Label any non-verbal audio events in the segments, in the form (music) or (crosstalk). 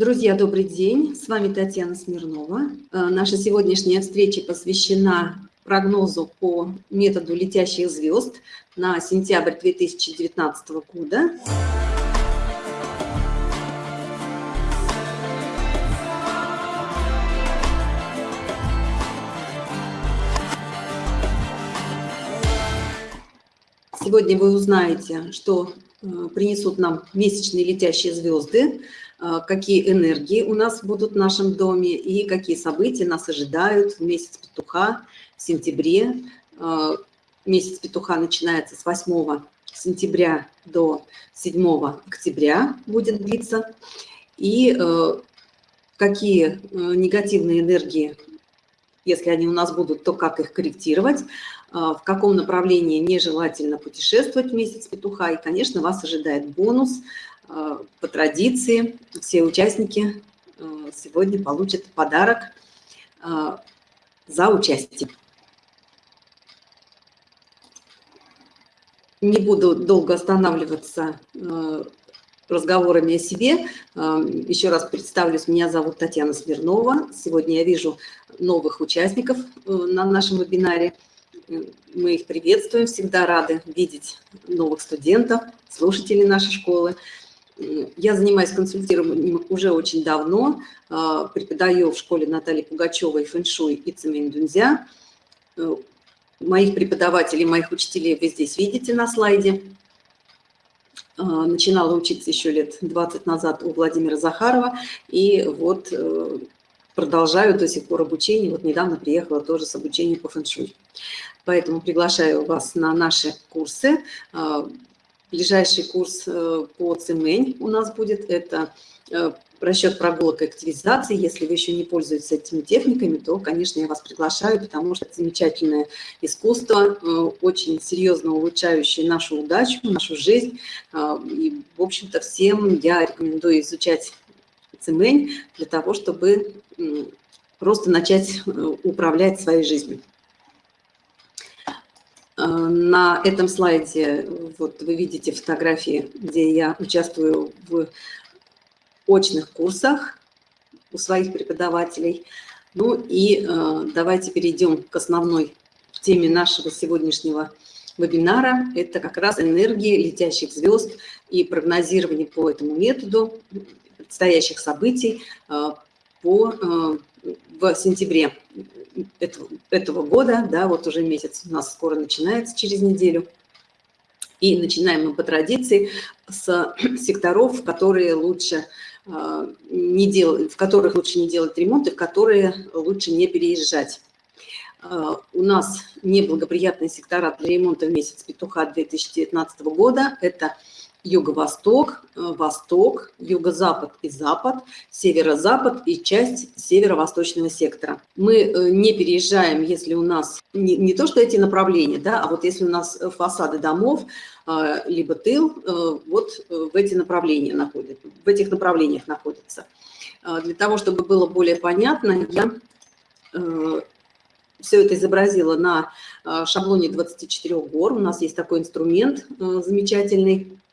Друзья, добрый день. С вами Татьяна Смирнова. Э, наша сегодняшняя встреча посвящена прогнозу по методу летящих звезд на сентябрь 2019 года. Сегодня вы узнаете, что э, принесут нам месячные летящие звезды, какие энергии у нас будут в нашем доме и какие события нас ожидают в месяц петуха в сентябре. Э, месяц петуха начинается с 8 сентября до 7 октября будет длиться. И какие негативные энергии, если они у нас будут, то как их корректировать. В каком направлении нежелательно путешествовать в месяц петуха. И, конечно, вас ожидает бонус. А, по традиции все участники а, сегодня получат подарок за участие. Не буду долго останавливаться разговорами о себе. Еще раз представлюсь, меня зовут Татьяна Смирнова. Сегодня я вижу новых участников э, на нашем вебинаре – мы их приветствуем, всегда рады видеть новых студентов, слушателей нашей школы. Я занимаюсь консультированием уже очень давно, а, преподаю в школе Натальи Пугачевой фэншуй и цемень дунзя. Э, моих преподавателей, моих учителей вы здесь видите на слайде. А, начинала учиться еще лет 20 назад у Владимира Захарова, и вот э, продолжаю до сих пор обучение. Вот недавно приехала тоже с обучением по фэншуй. Поэтому приглашаю вас на наши курсы. Ближайший курс э, по цемень у нас будет. Это э, расчет прогулок и активизации. Если вы еще не пользуетесь этими техниками, то, конечно, я вас приглашаю, потому что это замечательное искусство, э, очень серьезно улучшающее нашу удачу, нашу жизнь. И, в общем-то, всем я рекомендую изучать цемень для того, чтобы просто начать управлять своей жизнью. Э, на этом слайде вот вы видите фотографии, где я участвую в очных курсах у своих преподавателей. Ну и э, давайте перейдем к основной теме нашего сегодняшнего вебинара. Это как раз энергии летящих звезд и прогнозирование по этому методу предстоящих событий э, по, в сентябре этого, этого года, да, вот уже месяц у нас скоро начинается, через неделю. И начинаем мы по традиции с секторов, которые лучше э, не делать, в которых лучше не делать ремонт и в которые лучше не переезжать. Э, у нас неблагоприятные сектора для ремонта в месяц петуха 2019 года. Это юго-восток, э, восток, юго-запад и запад, северо-запад и часть северо-восточного сектора. Мы э, не переезжаем, если у нас не, не то, что эти направления, да, а вот если у нас фасады домов, э, либо тыл, вот в эти направления находятся, в этих направлениях находятся. Для того, чтобы было более понятно, я все это изобразила на шаблоне 24 гор. У нас есть такой инструмент замечательный, Э,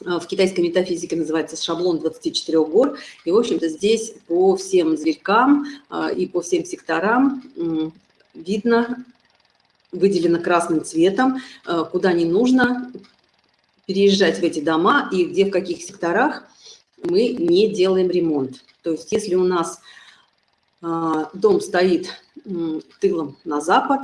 в китайской метафизике называется шаблон 24 гор. И, в общем-то, здесь по всем зверькам э, и по всем секторам видно, выделено красным цветом, э, куда не нужно переезжать в эти дома и где, в каких секторах мы не делаем ремонт. То есть если у нас дом стоит тылом на запад,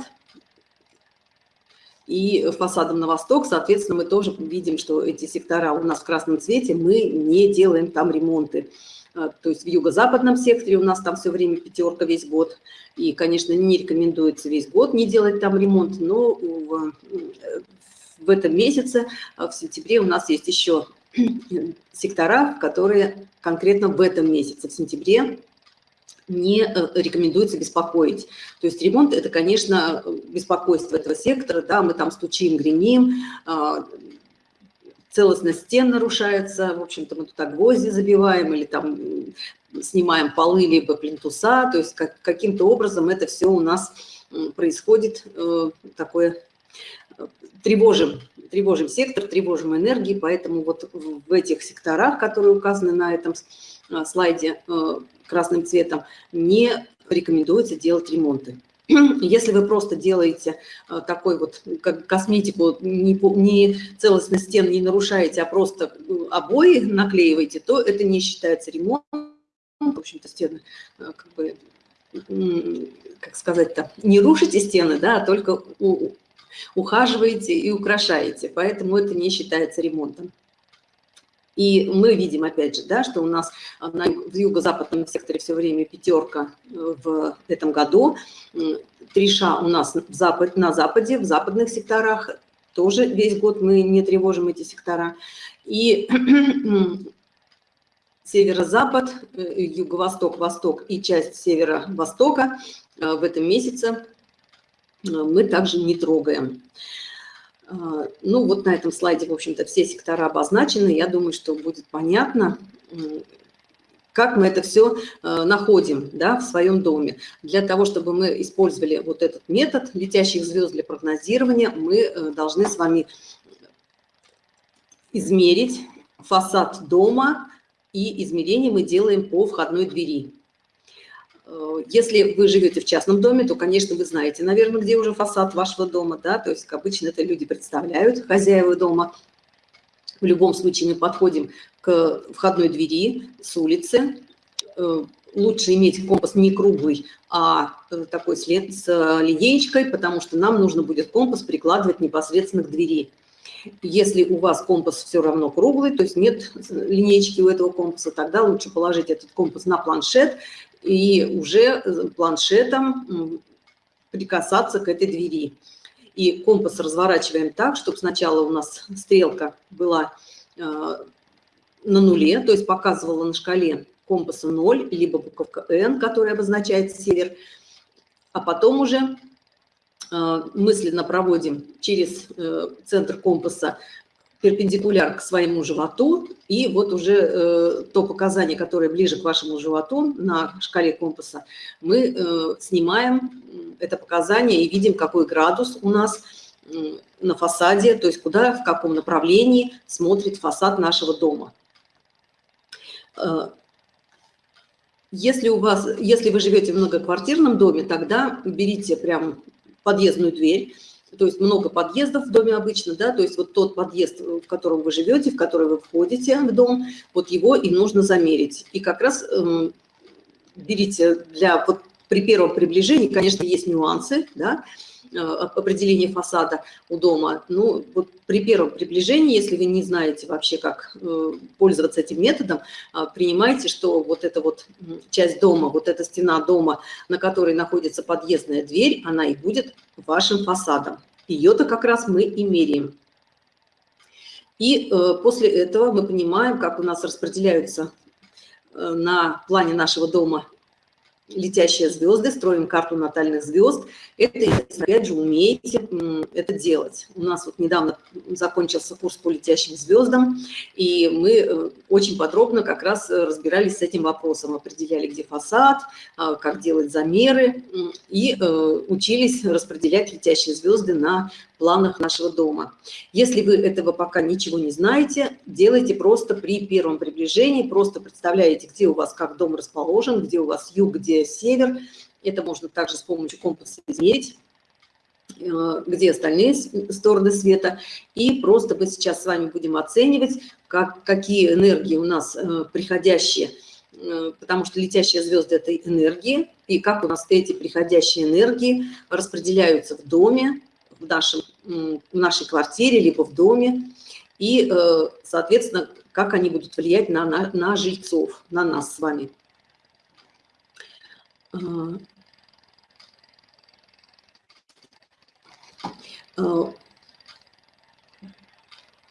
и фасадом на восток, соответственно, мы тоже видим, что эти сектора у нас в красном цвете, мы не делаем там ремонты. А, то есть в юго-западном секторе у нас там все время пятерка весь год. И, конечно, не рекомендуется весь год не делать там ремонт, но в, в этом месяце, а, в сентябре, у нас есть еще (clears throat) сектора, которые конкретно в этом месяце, в сентябре, не э, рекомендуется беспокоить. То есть ремонт – это, конечно, беспокойство этого сектора, да, мы там стучим, гремим, а, целостность стен нарушается, в общем-то, мы туда гвозди забиваем или там снимаем полы либо плинтуса, то есть как, каким-то образом это все у нас происходит, э, такое тревожим, тревожим сектор, тревожим энергии, поэтому вот в этих секторах, которые указаны на этом слайде красным цветом, не рекомендуется делать ремонты. (clears throat) Если вы просто делаете э, такой вот как косметику, не, не целостность стен не нарушаете, а просто э, обои наклеиваете, то это не считается ремонтом. В общем-то, стены, э, как бы, как сказать-то, не рушите стены, да, а только ухаживаете и украшаете. Поэтому это не считается ремонтом. И мы видим, опять же, да, что у нас на, в юго-западном секторе все время пятерка э, в этом году. Три ша у нас в запад, на западе, в западных секторах. Тоже весь год мы не тревожим эти сектора. И (clears throat) северо-запад, э, юго-восток, восток и часть северо-востока э, в этом месяце мы также не трогаем. А, ну, вот на этом слайде, в общем-то, все сектора обозначены. Я думаю, что будет понятно, как мы это все а, находим да, в своем доме. Для того, чтобы мы использовали вот этот метод летящих звезд для прогнозирования, мы э, должны с вами измерить фасад дома, и измерение мы делаем по входной двери. Э, если вы живете в частном доме, то, конечно, вы знаете, наверное, где уже фасад вашего дома, да, то есть обычно это люди представляют, хозяева дома. В любом случае мы подходим к входной двери с улицы. Э, лучше иметь компас не круглый, а э, такой с линеечкой, потому что нам нужно будет компас прикладывать непосредственно к двери. Если у вас компас все равно круглый, то есть нет линейки у этого компаса, тогда лучше положить этот компас на планшет и уже э, планшетом прикасаться к этой двери. И компас разворачиваем так, чтобы сначала у нас стрелка была э, на нуле, то есть показывала на шкале компаса 0, либо буковка N, которая обозначает север, а потом уже э, мысленно проводим через центр компаса перпендикуляр к своему животу, и вот уже э, то показание, которое ближе к вашему животу на шкале компаса, мы э, снимаем это показание и видим, какой градус у нас э, на фасаде, то есть куда, в каком направлении смотрит фасад нашего дома. Э, если, у вас, если вы живете в многоквартирном доме, тогда берите прям подъездную дверь, то есть много подъездов в доме обычно, да, то есть вот тот подъезд, в котором вы живете, в который вы входите в дом, вот его и нужно замерить. И как раз э, берите для, вот при первом приближении, конечно, есть нюансы, да, э, определения фасада у дома. Ну, вот при первом приближении, если вы не знаете вообще, как э, пользоваться этим методом, э, принимайте, что вот эта вот часть дома, вот эта стена дома, на которой находится подъездная дверь, она и будет вашим фасадом. Ее-то как раз мы и меряем. И после этого мы понимаем, как у нас распределяются на плане нашего дома летящие звезды, строим карту натальных звезд. Это, опять же, умеете это делать. У нас вот недавно закончился курс по летящим звездам, и мы э, очень подробно как раз разбирались с этим вопросом, определяли, где фасад, а, как делать замеры, и э, учились распределять летящие звезды на планах нашего дома. Если вы этого пока ничего не знаете, делайте просто при первом приближении, просто представляете, где у вас как дом расположен, где у вас юг, где север. Это можно также с помощью компаса измерить э, где остальные стороны света. И просто мы сейчас с вами будем оценивать, как, какие энергии у нас э, приходящие, э, потому что летящие звезды – это энергии, и как у нас эти приходящие энергии распределяются в доме, в, нашем, в нашей квартире, либо в доме, и, э, соответственно, как они будут влиять на, на, на жильцов, на нас с вами. А, а,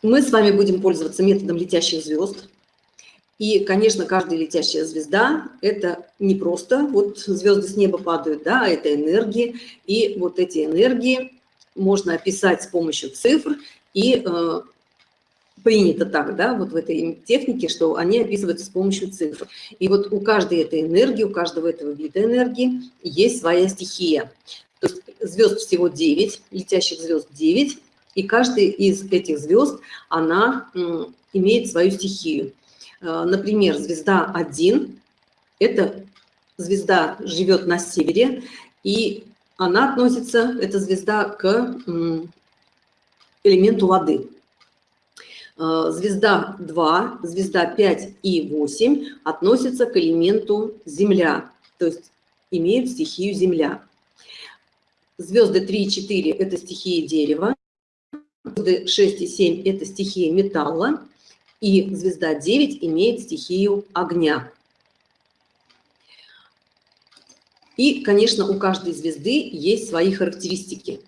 мы с вами будем пользоваться методом летящих звезд. И, конечно, каждая летящая звезда – это не просто вот звезды с неба падают, да, а это энергии. И вот эти энергии можно описать с помощью цифр, и э, принято так, да, вот в этой технике, что они описываются с помощью цифр. И вот у каждой этой энергии, у каждого этого вида энергии есть своя стихия. То есть звезд всего 9, летящих звезд 9, И каждый из этих звезд, она имеет свою стихию. Э, например, звезда 1 – это звезда живет на севере, и она относится, эта звезда, к элементу воды. Э, звезда 2, звезда 5 и 8 относятся к элементу Земля, то есть имеют стихию Земля. Звезды 3 и 4 – это стихии дерева, звезды 6 и 7 – это стихия металла, и звезда 9 имеет стихию огня. И, конечно, у каждой звезды есть свои характеристики.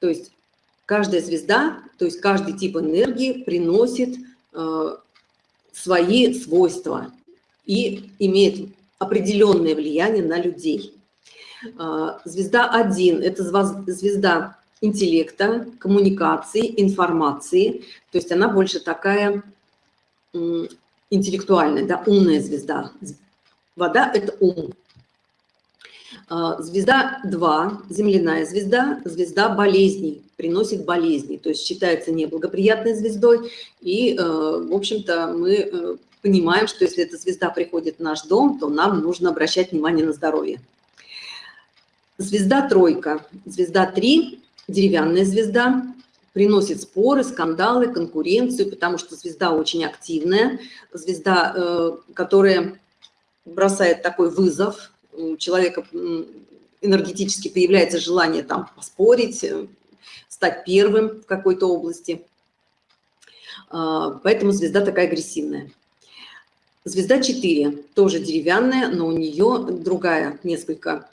То есть каждая звезда, то есть каждый тип энергии приносит э, свои свойства и имеет определенное влияние на людей. Э, звезда 1 – это звезда интеллекта, коммуникации, информации. То есть она больше такая интеллектуальная, да, умная звезда. Вода – это ум. А, звезда 2, земляная звезда, звезда болезней, приносит болезни, то есть считается неблагоприятной звездой. И, э, в общем-то, мы э, понимаем, что если эта звезда приходит в наш дом, то нам нужно обращать внимание на здоровье. Звезда тройка. Звезда 3, деревянная звезда, приносит споры, скандалы, конкуренцию, потому что звезда очень активная, звезда, э, которая бросает такой вызов, у человека энергетически появляется желание там поспорить, э, стать первым в какой-то области. А, поэтому звезда такая агрессивная. Звезда 4, тоже деревянная, но у нее другая несколько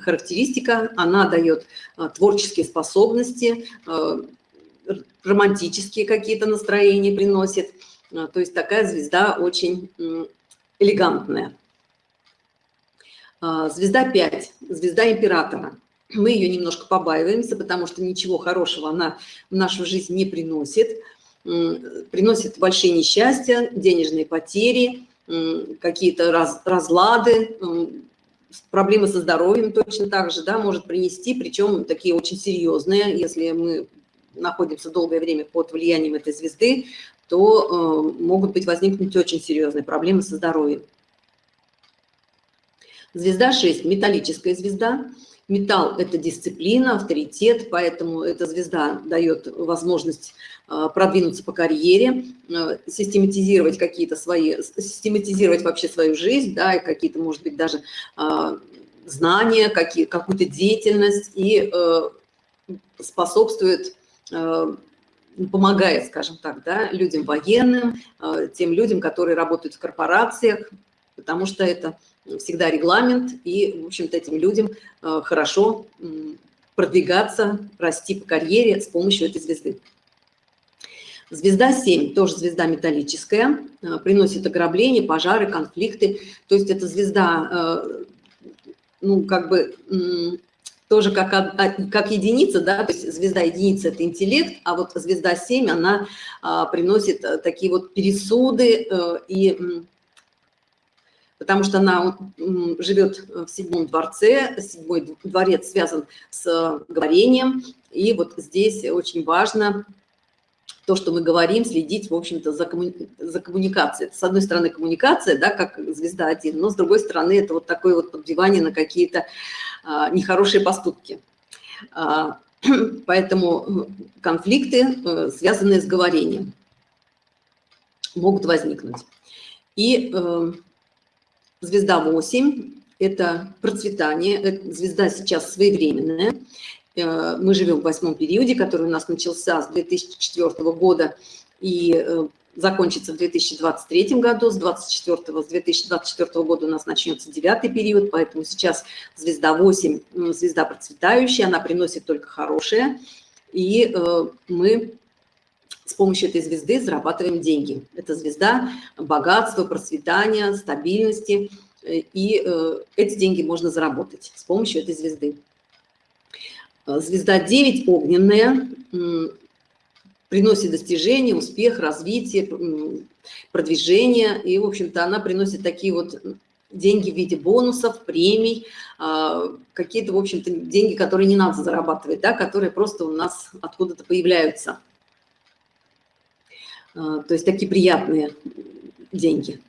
характеристика. Она дает а, творческие способности, а, романтические какие-то настроения приносит. То есть такая звезда очень элегантная. А, звезда 5, звезда императора. Мы ее немножко побаиваемся, потому что ничего хорошего она в нашу жизнь не приносит. Приносит большие несчастья, денежные потери, какие-то раз, разлады, проблемы со здоровьем точно так же, да, может принести, причем такие очень серьезные, если мы находимся долгое время под влиянием этой звезды, то э, могут быть возникнуть очень серьезные проблемы со здоровьем. Звезда 6 – металлическая звезда. Металл – это дисциплина, авторитет, поэтому эта звезда дает возможность э, продвинуться по карьере, э, систематизировать какие-то свои, систематизировать вообще свою жизнь, да, и какие-то, может быть, даже э, знания, какую-то деятельность и способствует, помогает, скажем так, да, людям военным, тем людям, которые работают в корпорациях, потому что это всегда регламент, и, в общем-то, этим людям э, хорошо продвигаться, расти по карьере с помощью этой звезды. Звезда 7, тоже звезда металлическая, э, приносит ограбления, пожары, конфликты. То есть это звезда, э, ну, как бы, тоже как, как единица, да, то есть звезда единица – это интеллект, а вот звезда 7, она приносит такие вот пересуды и потому что она живет в седьмом дворце, седьмой дворец связан с говорением, и вот здесь очень важно то, что мы говорим, следить, в общем-то, за, коммуни... за коммуникацией. Это, с одной стороны, коммуникация, да, как звезда один, но с другой стороны, это вот такое вот подбивание на какие-то а, нехорошие поступки. А, (clears throat) поэтому конфликты, э, связанные с говорением, могут возникнуть. И э, Звезда 8 – это процветание, звезда сейчас своевременная. Э, мы живем в восьмом периоде, который у нас начался с 2004 года и э, закончится в 2023 году. С 24 с 2024 года у нас начнется девятый период, поэтому сейчас звезда 8, звезда процветающая, она приносит только хорошее. И э, мы с помощью этой звезды зарабатываем деньги. Это звезда богатства, процветания, стабильности. И э, эти деньги можно заработать с помощью этой звезды. Э, звезда 9 огненная, приносит достижения, успех, развитие, продвижение. И, в общем-то, она приносит такие вот деньги в виде бонусов, премий, а, какие-то, в общем-то, деньги, которые не надо зарабатывать, да, которые просто у нас откуда-то появляются. А, то есть такие приятные деньги,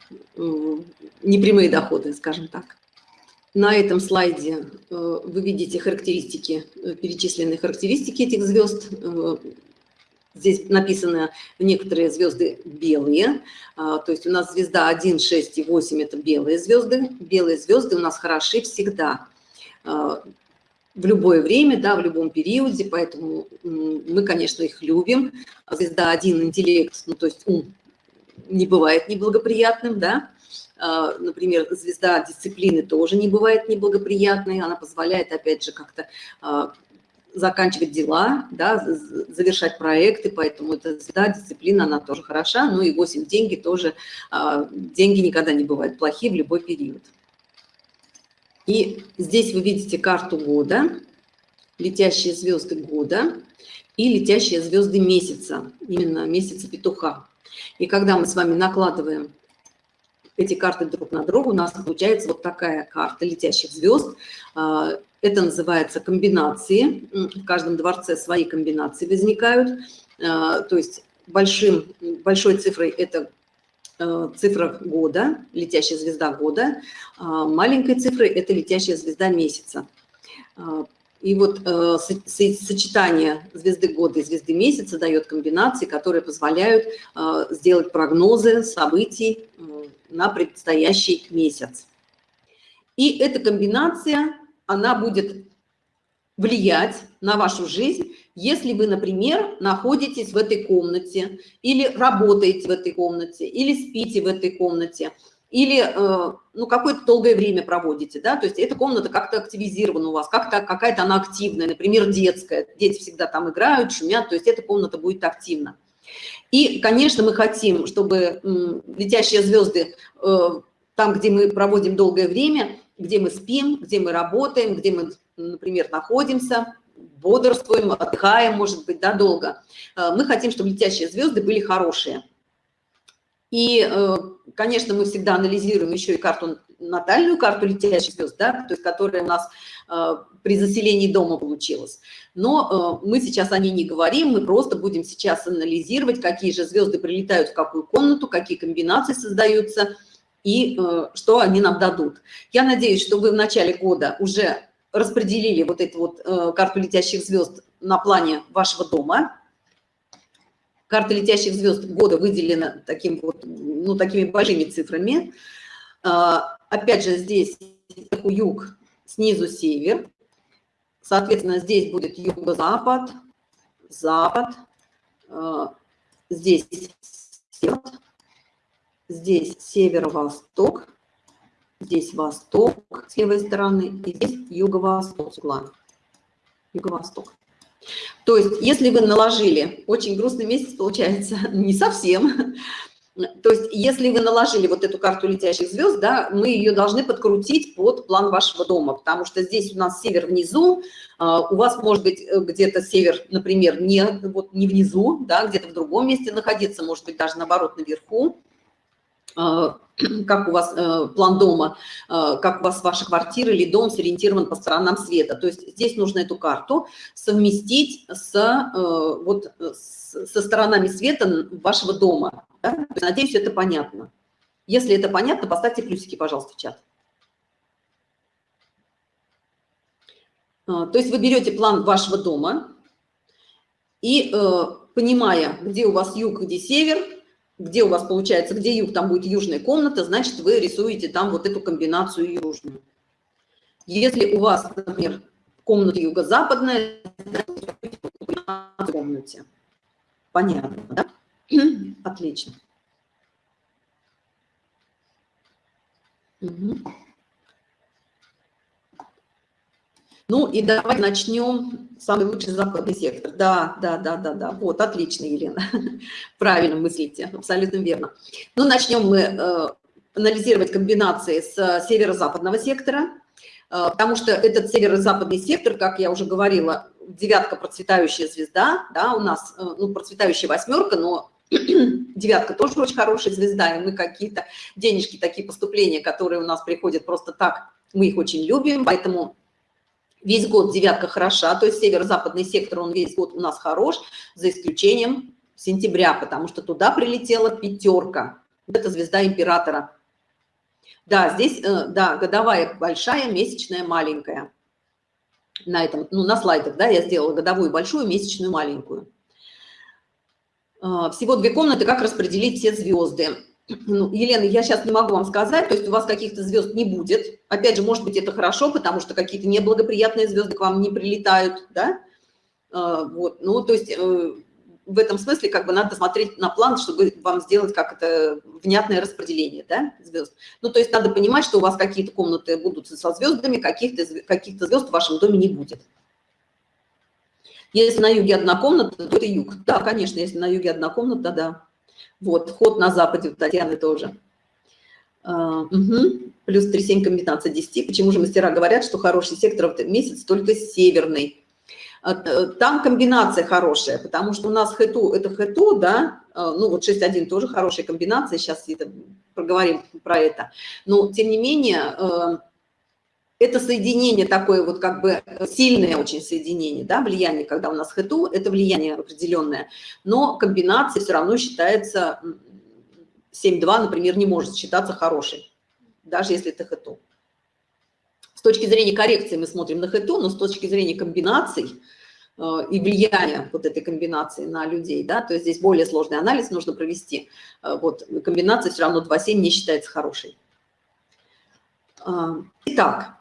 непрямые доходы, скажем так. На этом слайде э, вы видите характеристики, э, перечисленные характеристики этих звезд. Э, здесь написано некоторые звезды белые, а, то есть у нас звезда 1, 6 и 8 – это белые звезды. Белые звезды у нас хороши всегда, а, в любое время, да, в любом периоде, поэтому мы, конечно, их любим. Звезда 1 – интеллект, ну, то есть ум не бывает неблагоприятным, да, а, например, звезда дисциплины тоже не бывает неблагоприятной, она позволяет, опять же, как-то а, заканчивать дела, да, завершать проекты, поэтому эта звезда, дисциплина, она тоже хороша, ну и 8 деньги тоже, а, деньги никогда не бывают плохие в любой период. И здесь вы видите карту года, летящие звезды года и летящие звезды месяца, именно месяца петуха. И когда мы с вами накладываем эти карты друг на друга, у нас получается вот такая карта летящих звезд. А, это называется комбинации. В каждом дворце свои комбинации возникают. А, то есть большим, большой цифрой это цифра года, летящая звезда года, маленькой цифрой это летящая звезда месяца. И вот э, сочетание звезды года и звезды месяца дает комбинации, которые позволяют э, сделать прогнозы событий э, на предстоящий месяц. И эта комбинация, она будет влиять на вашу жизнь, если вы, например, находитесь в этой комнате, или работаете в этой комнате, или спите в этой комнате, или э, ну, какое-то долгое время проводите, да, то есть эта комната как-то активизирована у вас, как-то какая-то она активная, например, детская, дети всегда там играют, шумят, то есть эта комната будет активна. И, конечно, мы хотим, чтобы летящие звезды э, там, где мы проводим долгое время, где мы спим, где мы работаем, где мы, например, находимся, бодрствуем, отдыхаем, может быть, да, долго. Э, мы хотим, чтобы летящие звезды были хорошие. И, э, конечно, мы всегда анализируем еще и карту, натальную карту летящих звезд, да, то есть которая у нас э, при заселении дома получилась. Но мы сейчас о ней не говорим, мы просто будем сейчас анализировать, какие же звезды прилетают в какую комнату, какие комбинации создаются и что они нам дадут. Я надеюсь, что вы в начале года уже распределили вот эту вот карту летящих звезд на плане вашего дома, Карта летящих звезд года выделена таким вот, ну, такими большими цифрами. А, опять же, здесь юг, снизу север. Соответственно, здесь будет юго-запад, запад, а, здесь север, здесь северо-восток, здесь восток с левой стороны, и здесь юго-восток Юго-восток. То есть, если вы наложили, очень грустный месяц получается, (laughs) не совсем, то есть, если вы наложили вот эту карту летящих звезд, да, мы ее должны подкрутить под план вашего дома, потому что здесь у нас север внизу, а, у вас может быть э, где-то север, например, не, вот не внизу, да, где-то в другом месте находиться, может быть даже наоборот наверху. А, (clears throat) как у вас э, план дома, э, как у вас ваша квартира или дом сориентирован по сторонам света. То есть здесь нужно эту карту совместить с, э, вот, со сторонами света вашего дома. Да? Надеюсь, это понятно. Если это понятно, поставьте плюсики, пожалуйста, в чат. То есть вы берете план вашего дома и, понимая, где у вас юг, где север, где у вас получается, где юг, там будет южная комната, значит, вы рисуете там вот эту комбинацию южную. Если у вас, например, комната юго-западная, в комнате. Понятно, да? Отлично. Угу. Ну и давайте начнем самый лучший западный сектор. Да, да, да, да, да. Вот, отлично, Елена. (laughs) Правильно мыслите, абсолютно верно. Ну, начнем мы э, анализировать комбинации с северо-западного сектора, э, потому что этот северо-западный сектор, как я уже говорила, девятка процветающая звезда, да, у нас, э, ну, процветающая восьмерка, но (clears throat) Девятка тоже очень хорошая звезда, и мы какие-то денежки, такие поступления, которые у нас приходят просто так, мы их очень любим, поэтому весь год девятка хороша, то есть северо-западный сектор, он весь год у нас хорош, за исключением сентября, потому что туда прилетела пятерка. Это звезда императора. Да, здесь, э, да, годовая большая, месячная маленькая. На этом, ну, на слайдах, да, я сделала годовую большую, месячную маленькую. Э, всего две комнаты, как распределить все звезды. Ну, Елена, я сейчас не могу вам сказать, то есть у вас каких-то звезд не будет. Опять же, может быть, это хорошо, потому что какие-то неблагоприятные звезды к вам не прилетают, да? Э, вот, ну, то есть в этом смысле как бы надо смотреть на план, чтобы вам сделать как это внятное распределение да, звезд. Ну, то есть надо понимать, что у вас какие-то комнаты будут со звездами, каких-то каких звезд в вашем доме не будет. Если на юге одна комната, то это юг. Да, конечно, если на юге одна комната, да. Вот, ход на западе у Татьяны тоже. Uh, угу. Плюс 3,7 комбинация 10. Почему же мастера говорят, что хороший сектор в месяц только северный? Э, там комбинация хорошая, потому что у нас хэту – это хэту, да, э, ну вот 6.1 тоже хорошая комбинация, сейчас это, проговорим про это. Но, тем не менее, э, это соединение такое вот как бы сильное очень соединение, да, влияние, когда у нас хэту, это влияние определенное, но комбинация все равно считается, 7.2, например, не может считаться хорошей, даже если это хэту точки зрения коррекции мы смотрим на хэту, но с точки зрения комбинаций э, и влияния вот этой комбинации на людей, да, то есть здесь более сложный анализ нужно провести. Э, вот комбинация все равно 2,7 не считается хорошей. Э, итак,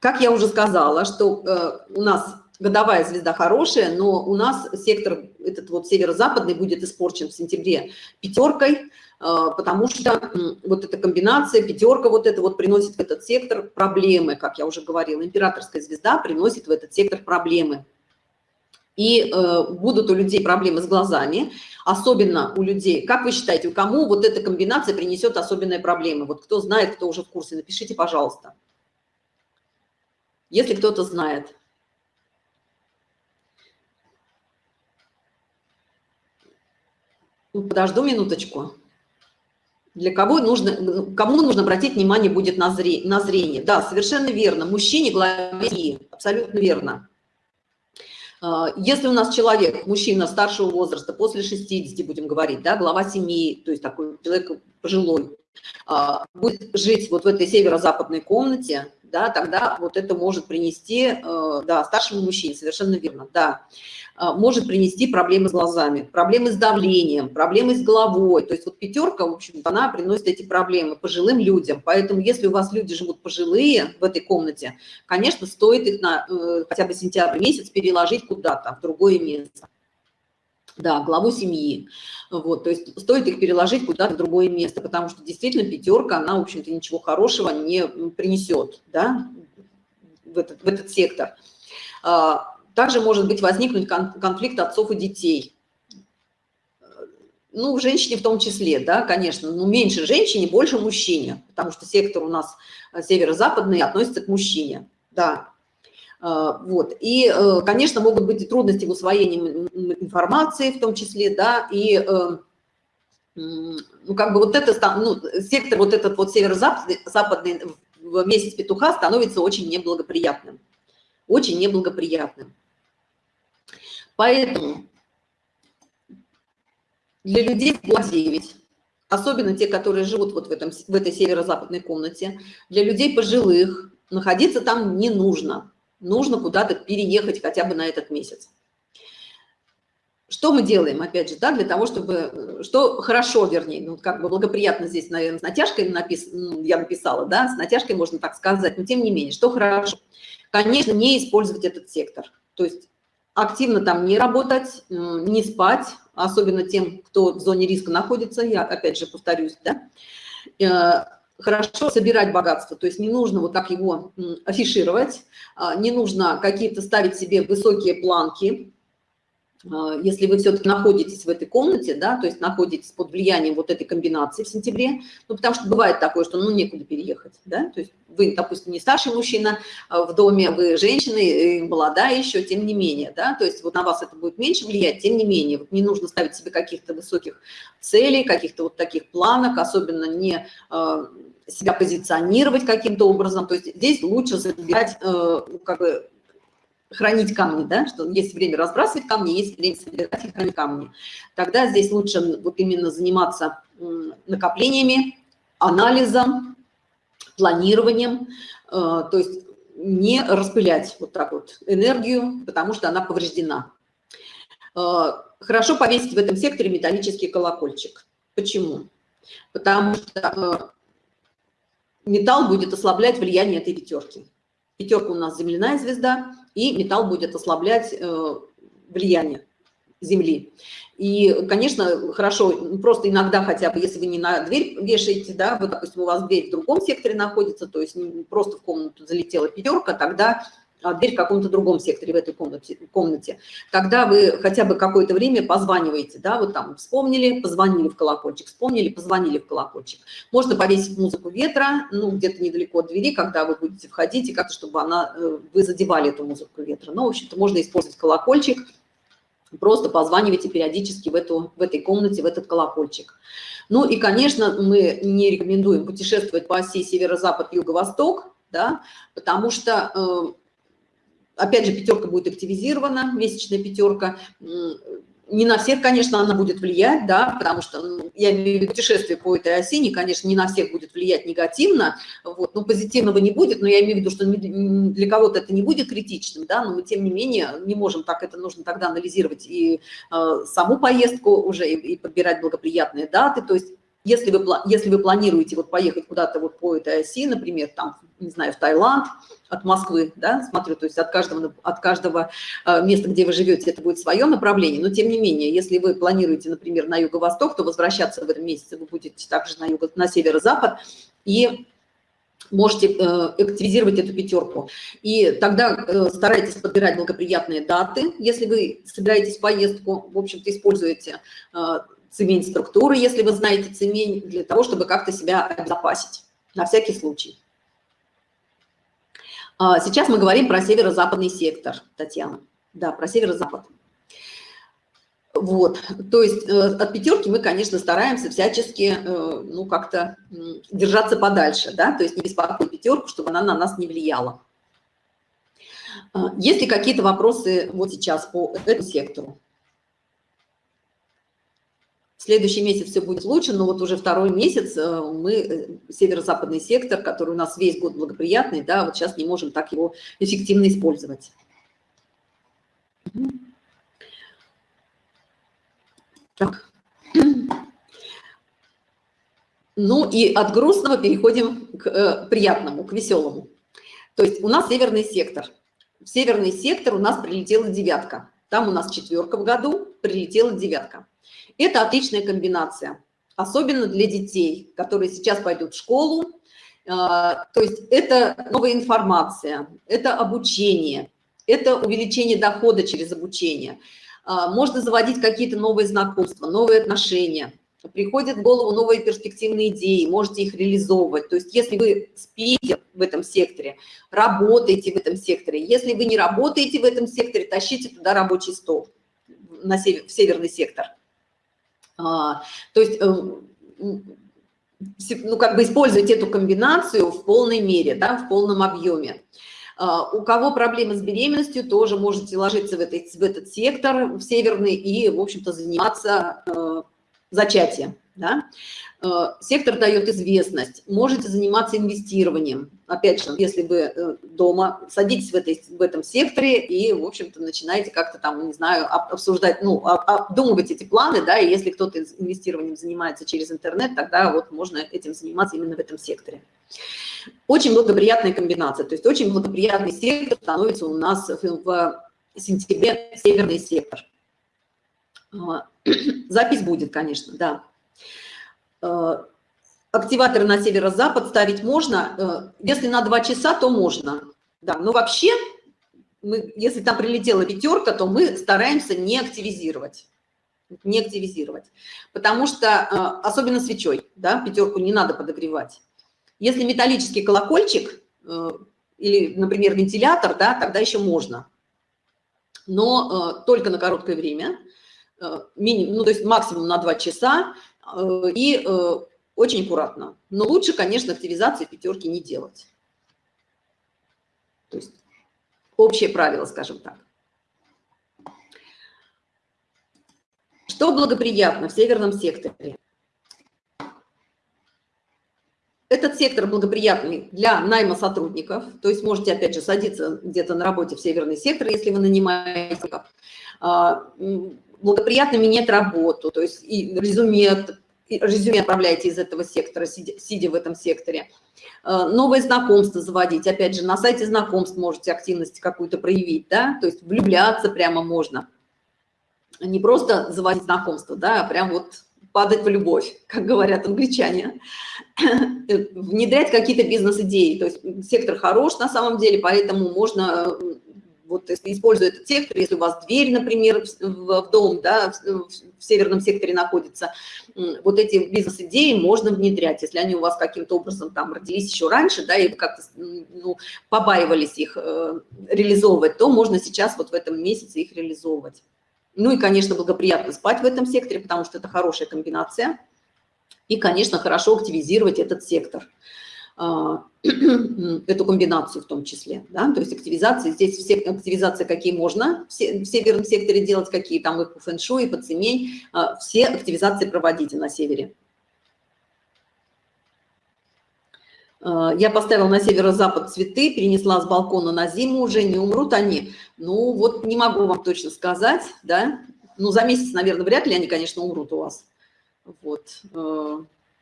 как я уже сказала, что у нас годовая звезда хорошая, но у нас сектор этот вот северо-западный будет испорчен в сентябре пятеркой, а, потому что вот эта комбинация, пятерка вот это вот приносит в этот сектор проблемы, как я уже говорила. Императорская звезда приносит в этот сектор проблемы. И э, будут у людей проблемы с глазами, особенно у людей. Как вы считаете, у кому вот эта комбинация принесет особенные проблемы? Вот кто знает, кто уже в курсе, напишите, пожалуйста. Если кто-то знает. Подожду минуточку для кого нужно, кому нужно обратить внимание будет на, зрение, на зрение. Да, совершенно верно. Мужчине главе абсолютно верно. А, если у нас человек, мужчина старшего возраста, после 60, будем говорить, да, глава семьи, то есть такой человек пожилой, а, будет жить вот в этой северо-западной комнате, да, тогда вот это может принести, э, да, старшему мужчине, совершенно верно, да. А, может принести проблемы с глазами, проблемы с давлением, проблемы с головой. То есть вот пятерка, в общем она приносит эти проблемы пожилым людям. Поэтому если у вас люди живут пожилые в этой комнате, конечно, стоит их на э, хотя бы сентябрь месяц переложить куда-то, в другое место. Да, главу семьи. Вот, то есть стоит их переложить куда-то в другое место, потому что действительно пятерка, она, в общем-то, ничего хорошего не принесет, да, в этот, в этот сектор. А, также может быть возникнуть конфликт отцов и детей. Ну, женщине в том числе, да, конечно, но меньше женщине, больше мужчине, потому что сектор у нас э, северо-западный относится к мужчине, да. Э, вот, и, э, конечно, могут быть и трудности в усвоении информации в том числе, да, и, ну, как бы вот это, ну, сектор вот этот вот северо-западный в месяц петуха становится очень неблагоприятным, очень неблагоприятным. Поэтому для людей в 9, особенно те, которые живут вот в, этом, в этой северо-западной комнате, для людей пожилых находиться там не нужно. Нужно куда-то переехать хотя бы на этот месяц. Что мы делаем, опять же, да, для того, чтобы, что хорошо, вернее, ну, как бы благоприятно здесь, наверное, с натяжкой напис, ну, я написала, да, с натяжкой можно так сказать, но тем не менее, что хорошо? Конечно, не использовать этот сектор. То есть активно там не работать, э, не спать, особенно тем, кто в зоне риска находится, я опять же повторюсь, да, э, хорошо собирать богатство, то есть не нужно вот так его афишировать, а, не нужно какие-то ставить себе высокие планки, если вы все-таки находитесь в этой комнате, да, то есть находитесь под влиянием вот этой комбинации в сентябре, ну, потому что бывает такое, что, ну, некуда переехать, да, то есть вы, допустим, не старший мужчина а в доме, вы женщина, молодая еще, тем не менее, да, то есть вот на вас это будет меньше влиять, тем не менее, вот не нужно ставить себе каких-то высоких целей, каких-то вот таких планок, особенно не э, себя позиционировать каким-то образом, то есть здесь лучше забирать, э, как бы, хранить камни, да, что есть время разбрасывать камни, есть время собирать и хранить камни. Тогда здесь лучше вот именно заниматься накоплениями, анализом, планированием, э, то есть не распылять вот так вот энергию, потому что она повреждена. Э, хорошо повесить в этом секторе металлический колокольчик. Почему? Потому что э, металл будет ослаблять влияние этой пятерки. Пятерка у нас земляная звезда, и металл будет ослаблять э, влияние Земли. И, конечно, хорошо, просто иногда хотя бы, если вы не на дверь вешаете, да, вот, допустим, у вас дверь в другом секторе находится, то есть просто в комнату залетела пятерка, тогда а дверь в каком-то другом секторе в этой комнате, комнате, тогда вы хотя бы какое-то время позваниваете, да, вот там вспомнили, позвонили в колокольчик, вспомнили, позвонили в колокольчик. Можно повесить музыку ветра, ну, где-то недалеко от двери, когда вы будете входить, и как-то, чтобы она, э, вы задевали эту музыку ветра. Но, в общем-то, можно использовать колокольчик, просто позванивайте периодически в, эту, в этой комнате, в этот колокольчик. Ну и, конечно, мы не рекомендуем путешествовать по оси северо-запад, юго-восток, да, потому что э, опять же, пятерка будет активизирована, месячная пятерка. Не на всех, конечно, она будет влиять, да, потому что ну, я имею в виду путешествие по этой оси, конечно, не на всех будет влиять негативно, вот, но позитивного не будет, но я имею в виду, что для кого-то это не будет критичным, да, но мы, тем не менее, не можем так, это нужно тогда анализировать и э, саму поездку уже, и, и подбирать благоприятные даты, то есть если вы, если вы планируете вот поехать куда-то вот по этой оси, например, там, не знаю, в Таиланд, от Москвы, да, смотрю, то есть от каждого, от каждого э, места, где вы живете, это будет свое направление, но тем не менее, если вы планируете, например, на юго-восток, то возвращаться в этом месяце вы будете также на, юго, на северо-запад, и можете э, активизировать эту пятерку. И тогда э, старайтесь подбирать благоприятные даты, если вы собираетесь в поездку, в общем-то, используете цемень структуры, если вы знаете цемень, для того, чтобы как-то себя обезопасить, на всякий случай. А, сейчас мы говорим про северо-западный сектор, Татьяна. Да, про северо-запад. Вот, то есть э, от пятерки мы, конечно, стараемся всячески, э, ну, как-то держаться подальше, да, то есть не беспокоить пятерку, чтобы она на нас не влияла. А, есть ли какие-то вопросы вот сейчас по этому сектору? Следующий месяц все будет лучше, но вот уже второй месяц э, мы, э, северо-западный сектор, который у нас весь год благоприятный, да, вот сейчас не можем так его эффективно использовать. Так. Ну и от грустного переходим к э, приятному, к веселому. То есть у нас северный сектор. В северный сектор у нас прилетела девятка. Там у нас четверка в году, прилетела девятка. Это отличная комбинация, особенно для детей, которые сейчас пойдут в школу. А, то есть это новая информация, это обучение, это увеличение дохода через обучение. А, можно заводить какие-то новые знакомства, новые отношения. Приходят в голову новые перспективные идеи, можете их реализовывать. То есть если вы спите в этом секторе, работаете в этом секторе, если вы не работаете в этом секторе, тащите туда рабочий стол, на север, в северный сектор. А, то есть, эм, ну, как бы использовать эту комбинацию в полной мере, да, в полном объеме. А, у кого проблемы с беременностью, тоже можете ложиться в, этот, в этот сектор, в северный, и, в общем-то, заниматься э, зачатием. Да? Э, сектор дает известность, можете заниматься инвестированием. Опять же, если вы э, дома садитесь в, этой, в этом секторе и, в общем-то, начинаете как-то там, не знаю, обсуждать, ну, обдумывать эти планы, да, и если кто-то инвестированием занимается через интернет, тогда вот можно этим заниматься именно в этом секторе. Очень благоприятная комбинация, то есть очень благоприятный сектор становится у нас в сентябре северный сектор. А, (clears throat) запись будет, конечно, да. Э, активаторы на северо-запад ставить можно. Э, если на 2 часа, то можно. Да, но вообще мы, если там прилетела пятерка, то мы стараемся не активизировать не активизировать. Потому что, э, особенно свечой, да, пятерку не надо подогревать. Если металлический колокольчик или, например, вентилятор, да, тогда еще можно. Но только на короткое время, минимум, ну, то есть максимум на 2 часа и очень аккуратно. Но лучше, конечно, активизации пятерки не делать. То есть общее правило, скажем так. Что благоприятно в северном секторе? Этот сектор благоприятный для найма сотрудников, то есть можете, опять же, садиться где-то на работе в северный сектор, если вы нанимаете. А, благоприятно менять работу, то есть и резюме, резюме отправляете из этого сектора, сидя, сидя в этом секторе. А, новые знакомства заводить, опять же, на сайте знакомств можете активность какую-то проявить, да, то есть влюбляться прямо можно не просто заводить знакомство, да, а прям вот падать в любовь, (laughs) как говорят англичане, внедрять какие-то бизнес-идеи. То есть сектор хорош на самом деле, поэтому можно, вот используя этот сектор, если у вас дверь, например, в, в дом, да, в, в северном секторе находится, вот эти бизнес-идеи можно внедрять, если они у вас каким-то образом там родились еще раньше, да, и как-то ну, побаивались их э, реализовывать, то можно сейчас вот в этом месяце их реализовывать. Ну и, конечно, благоприятно спать в этом секторе, потому что это хорошая комбинация. И, конечно, хорошо активизировать этот сектор, (clears throat) эту комбинацию в том числе. Да? То есть активизация, здесь все активизации какие можно в северном секторе делать, какие там и по фэншуй, по цемень, а, все активизации проводите на севере. Э, я поставила на северо-запад цветы, перенесла с балкона на зиму уже, не умрут они. Ну, вот не могу вам точно сказать, да. Ну, за месяц, наверное, вряд ли они, конечно, умрут у вас. Вот.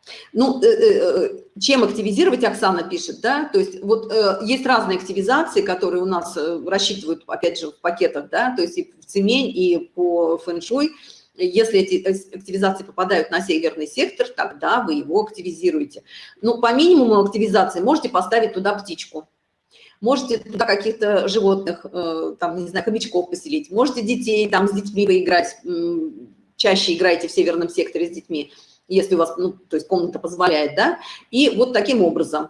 Э, ну, э, чем активизировать, Оксана пишет, да, то есть вот есть разные активизации, которые у нас рассчитывают, опять же, в пакетах, да, то есть и в цемень, и по фэн-шуй, если эти активизации попадают на северный сектор, тогда вы его активизируете. Ну, по минимуму активизации можете поставить туда птичку. Можете туда каких-то животных, э, там, не знаю, хомячков поселить. Можете детей там с детьми поиграть. Чаще играйте в северном секторе с детьми, если у вас, ну, то есть комната позволяет, да. И вот таким образом.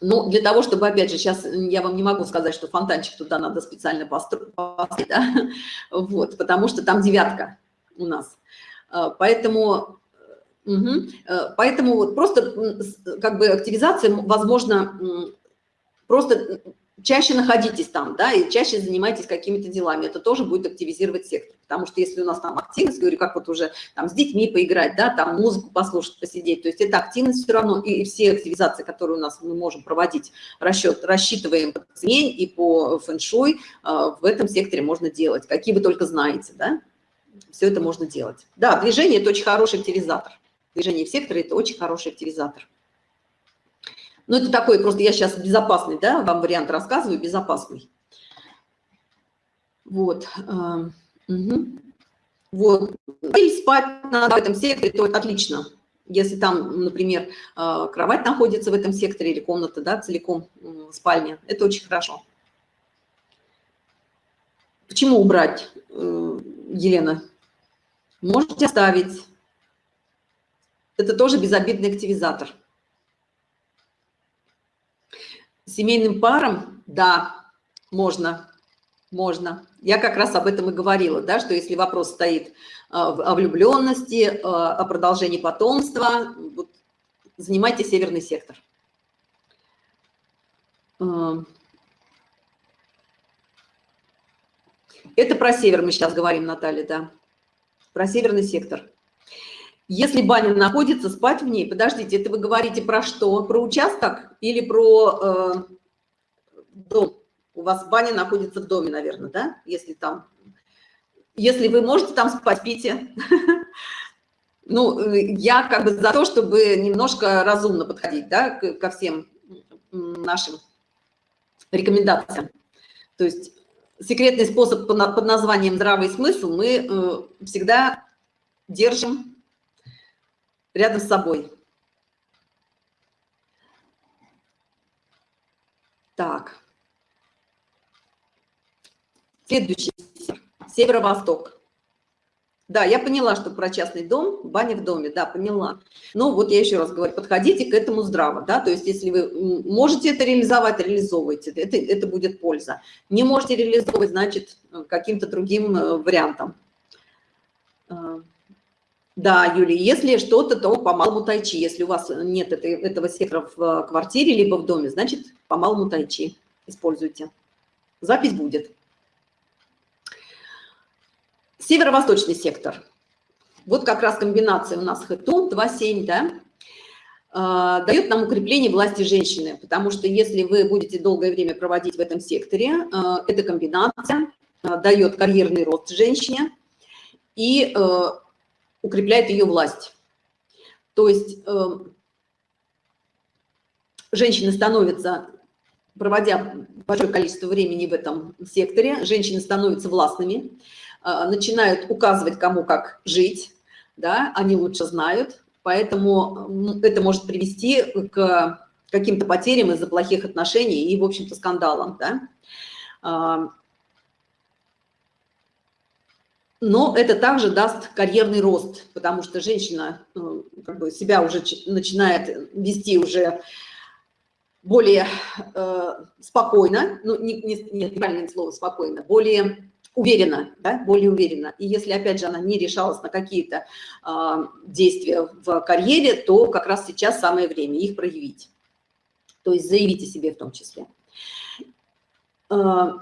Ну, для того, чтобы, опять же, сейчас я вам не могу сказать, что фонтанчик туда надо специально построить, да? (laughs) вот, потому что там девятка у нас. А, поэтому, угу, поэтому вот просто как бы активизация, возможно, просто чаще находитесь там, да, и чаще занимайтесь какими-то делами. Это тоже будет активизировать сектор. Потому что если у нас там активность, говорю, как вот уже там с детьми поиграть, да, там музыку послушать, посидеть, то есть это активность все равно, и все активизации, которые у нас мы можем проводить, расчет, рассчитываем по цене и по фэншуй, в этом секторе можно делать, какие вы только знаете, да все это можно делать. Да, движение – это очень хороший активизатор. Движение в секторе – это очень хороший активизатор. Ну, это такой, просто я сейчас безопасный, да, вам вариант рассказываю, безопасный. Вот. Угу. Вот. И спать надо в этом секторе, то отлично. Если там, например, а, кровать находится в этом секторе или комната, да, целиком спальня, это очень хорошо. Почему убрать, э, Елена? Можете оставить. Это тоже безобидный активизатор. Семейным парам, да, можно, можно. Я как раз об этом и говорила, да, что если вопрос стоит а, о влюбленности, а, о продолжении потомства, вот, занимайте северный сектор. А, это про север мы сейчас говорим, Наталья, да про северный сектор. Если баня находится, спать в ней, подождите, это вы говорите про что? Про участок или про э, дом? У вас баня находится в доме, наверное, да? Если там, если вы можете там спать, спите. (laughs) Ну, я как бы за то, чтобы немножко разумно подходить, да, ко всем нашим рекомендациям. То есть секретный способ под названием «здравый смысл» мы э, всегда держим рядом с собой. Так. Следующий северо-восток. Да, я поняла, что про частный дом, баня в доме, да, поняла. Но вот я еще раз говорю, подходите к этому здраво, да, то есть если вы можете это реализовать, реализовывайте, это, это будет польза. Не можете реализовывать, значит, каким-то другим э, вариантом. Э, да, Юлия, если что-то, то по малому тайчи. Если у вас нет этого сектора в квартире, либо в доме, значит, по малому тайчи используйте. Запись будет. Северо-восточный сектор. Вот как раз комбинация у нас хэтун 2,7, да, а, дает нам укрепление власти женщины, потому что если вы будете долгое время проводить в этом секторе, а, эта комбинация а, дает карьерный рост женщине и укрепляет ее власть. То есть женщины становятся, проводя большое количество времени в этом секторе, женщины становятся властными, начинают указывать, кому как жить, да, они лучше знают, поэтому это может привести к каким-то потерям из-за плохих отношений и, в общем-то, скандалам, да. А, но это также даст карьерный рост, потому что женщина ну, как бы себя уже начинает вести уже более э, спокойно, ну, не, не, не, неправильное слово спокойно, более уверенно, да, более уверенно. И если, опять же, она не решалась на какие-то э, действия в карьере, то как раз сейчас самое время их проявить. То есть заявите себе в том числе. Э,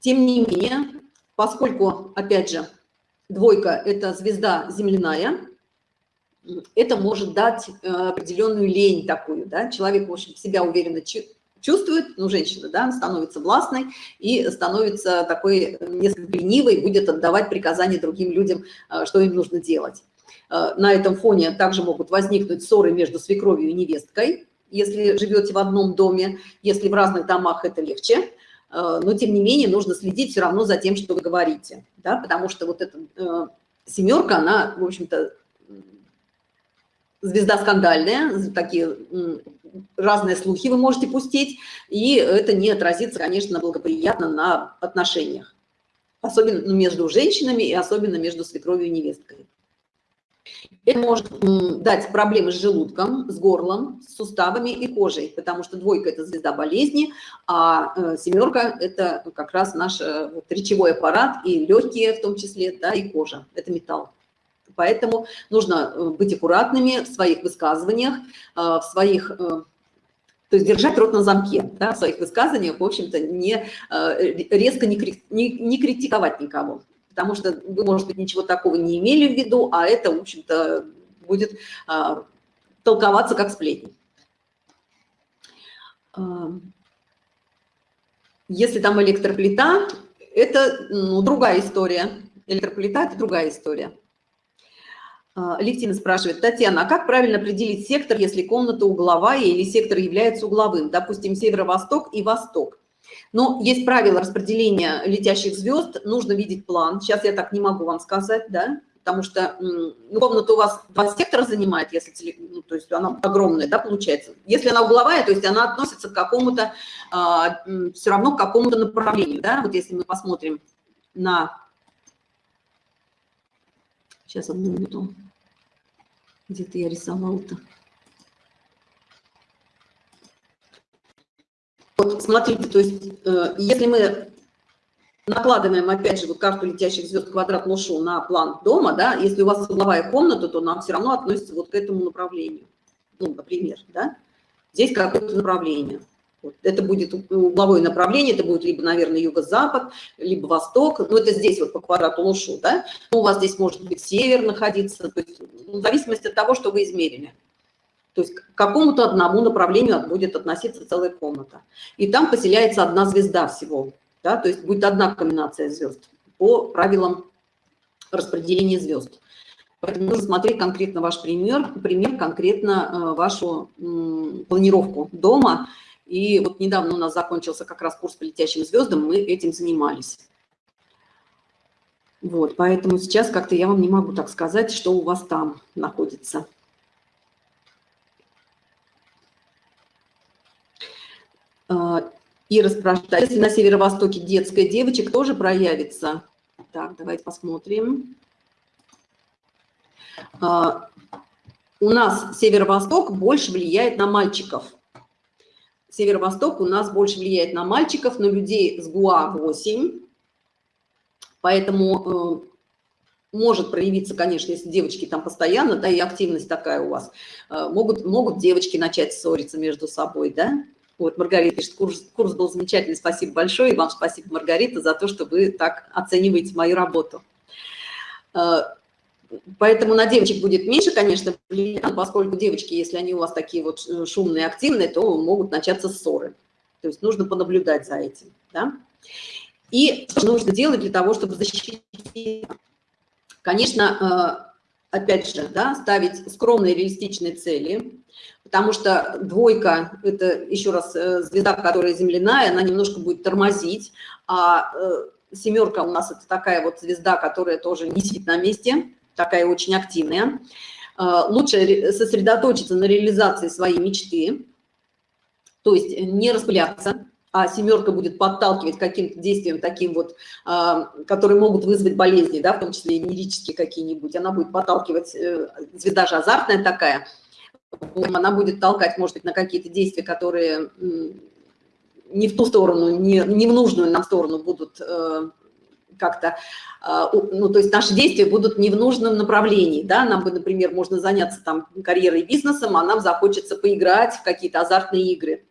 тем не менее, поскольку, опять же, двойка – это звезда земляная, это может дать э, определенную лень такую, да, человек, в общем, себя уверенно чувствует, ну, женщина, да, становится властной и становится такой несколько ленивой, будет отдавать приказания другим людям, э, что им нужно делать. Э, на этом фоне также могут возникнуть ссоры между свекровью и невесткой, если живете в одном доме, если в разных домах это легче, э, но тем не менее нужно следить все равно за тем, что вы говорите, да, потому что вот эта семерка, она, в общем-то, звезда скандальная, такие разные слухи вы можете пустить, и это не отразится, конечно, благоприятно на отношениях. Особенно ну, между женщинами и особенно между свекровью и невесткой. Это может дать проблемы с желудком, с горлом, с суставами и кожей, потому что двойка – это звезда болезни, а э, семерка – это как раз наш э, вот, речевой аппарат и легкие в том числе, да, и кожа – это металл. Поэтому нужно э, быть аккуратными в своих высказываниях, э, в своих э, то есть держать рот на замке да, в своих высказываниях, в общем-то, не, резко не, не, не критиковать никого. Потому что вы, может быть, ничего такого не имели в виду, а это, в общем-то, будет толковаться как сплетни. Если там электроплита, это ну, другая история. Электроплита – это другая история. А, Левтина спрашивает, Татьяна, а как правильно определить сектор, если комната угловая или сектор является угловым? Допустим, северо-восток и восток. Но есть правило распределения летящих звезд, нужно видеть план. Сейчас я так не могу вам сказать, да, потому что ну, комната у вас два сектора занимает, если, ну, то есть она огромная, да, получается. Если она угловая, то есть она относится к какому-то, а, все равно к какому-то направлению, да, вот если мы посмотрим на... Сейчас одну минуту. Где-то я рисовал-то. Вот, смотрите, то есть, э, если мы накладываем, опять же, вот карту летящих звезд квадрат Лошу на план дома, да, если у вас угловая комната, то нам все равно относится вот к этому направлению. Ну, например, да. Здесь какое-то направление. Это будет угловое направление, это будет либо, наверное, юго-запад, либо восток. Ну, это здесь вот по квадрату Лушу, да. Но у вас здесь может быть север находиться, то есть ну, в зависимости от того, что вы измерили. То есть к какому-то одному направлению будет относиться целая комната. И там поселяется одна звезда всего, да, то есть будет одна комбинация звезд по правилам распределения звезд. Поэтому нужно смотреть конкретно ваш пример, пример конкретно э, вашу планировку дома и вот недавно у нас закончился как раз курс по летящим звездам, мы этим занимались. Вот, поэтому сейчас как-то я вам не могу так сказать, что у вас там находится. А, Ира спрашивает, если на северо-востоке детская девочек тоже проявится? Так, давайте посмотрим. А, у нас северо-восток больше влияет на мальчиков. Северо-восток у нас больше влияет на мальчиков, на людей с ГУА 8. Поэтому э, может проявиться, конечно, если девочки там постоянно, да, и активность такая у вас, э, могут, могут девочки начать ссориться между собой, да. Вот, Маргарита пишет, курс, курс был замечательный, спасибо большое, и вам спасибо, Маргарита, за то, что вы так оцениваете мою работу. Поэтому на девочек будет меньше, конечно, поскольку девочки, если они у вас такие вот шумные, активные, то могут начаться ссоры. То есть нужно понаблюдать за этим, да. И что нужно делать для того, чтобы защитить Конечно, э, опять же, да, ставить скромные реалистичные цели, потому что двойка – это, еще раз, э, звезда, которая земляная, она немножко будет тормозить, а э, семерка у нас – это такая вот звезда, которая тоже не сидит на месте, такая очень активная. Лучше сосредоточиться на реализации своей мечты, то есть не распыляться, а семерка будет подталкивать каким-то действиям таким вот, а, которые могут вызвать болезни, да, в том числе и венерические какие-нибудь, она будет подталкивать, э, звезда же азартная такая, она будет толкать, может быть, на какие-то действия, которые не в ту сторону, не, не в нужную нам сторону будут э, как-то, а, ну, то есть наши действия будут не в нужном направлении, да, нам бы, например, можно заняться там карьерой и бизнесом, а нам захочется поиграть в какие-то азартные игры,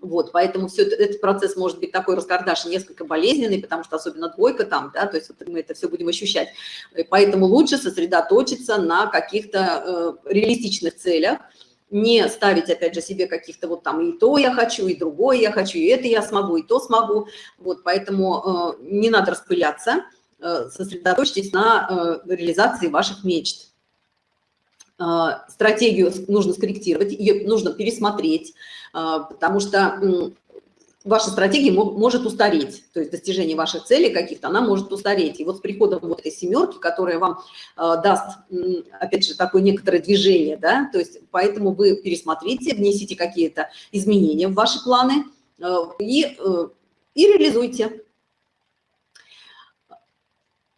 вот, поэтому все это, этот процесс может быть такой раскардаш несколько болезненный, потому что особенно двойка там, да, то есть вот мы это все будем ощущать. И поэтому лучше сосредоточиться на каких-то э, реалистичных целях, не ставить, опять же, себе каких-то вот там и то я хочу, и другое я хочу, и это я смогу, и то смогу. Вот, поэтому э, не надо распыляться, э, сосредоточьтесь на э, реализации ваших мечт. Э, стратегию нужно скорректировать, ее нужно пересмотреть, а, потому что ваша стратегия может устареть, то есть достижение ваших целей каких-то, она может устареть. И вот с приходом вот этой семерки, которая вам а, даст, опять же, такое некоторое движение, да, то есть поэтому вы пересмотрите, внесите какие-то изменения в ваши планы а, и, э, и реализуйте.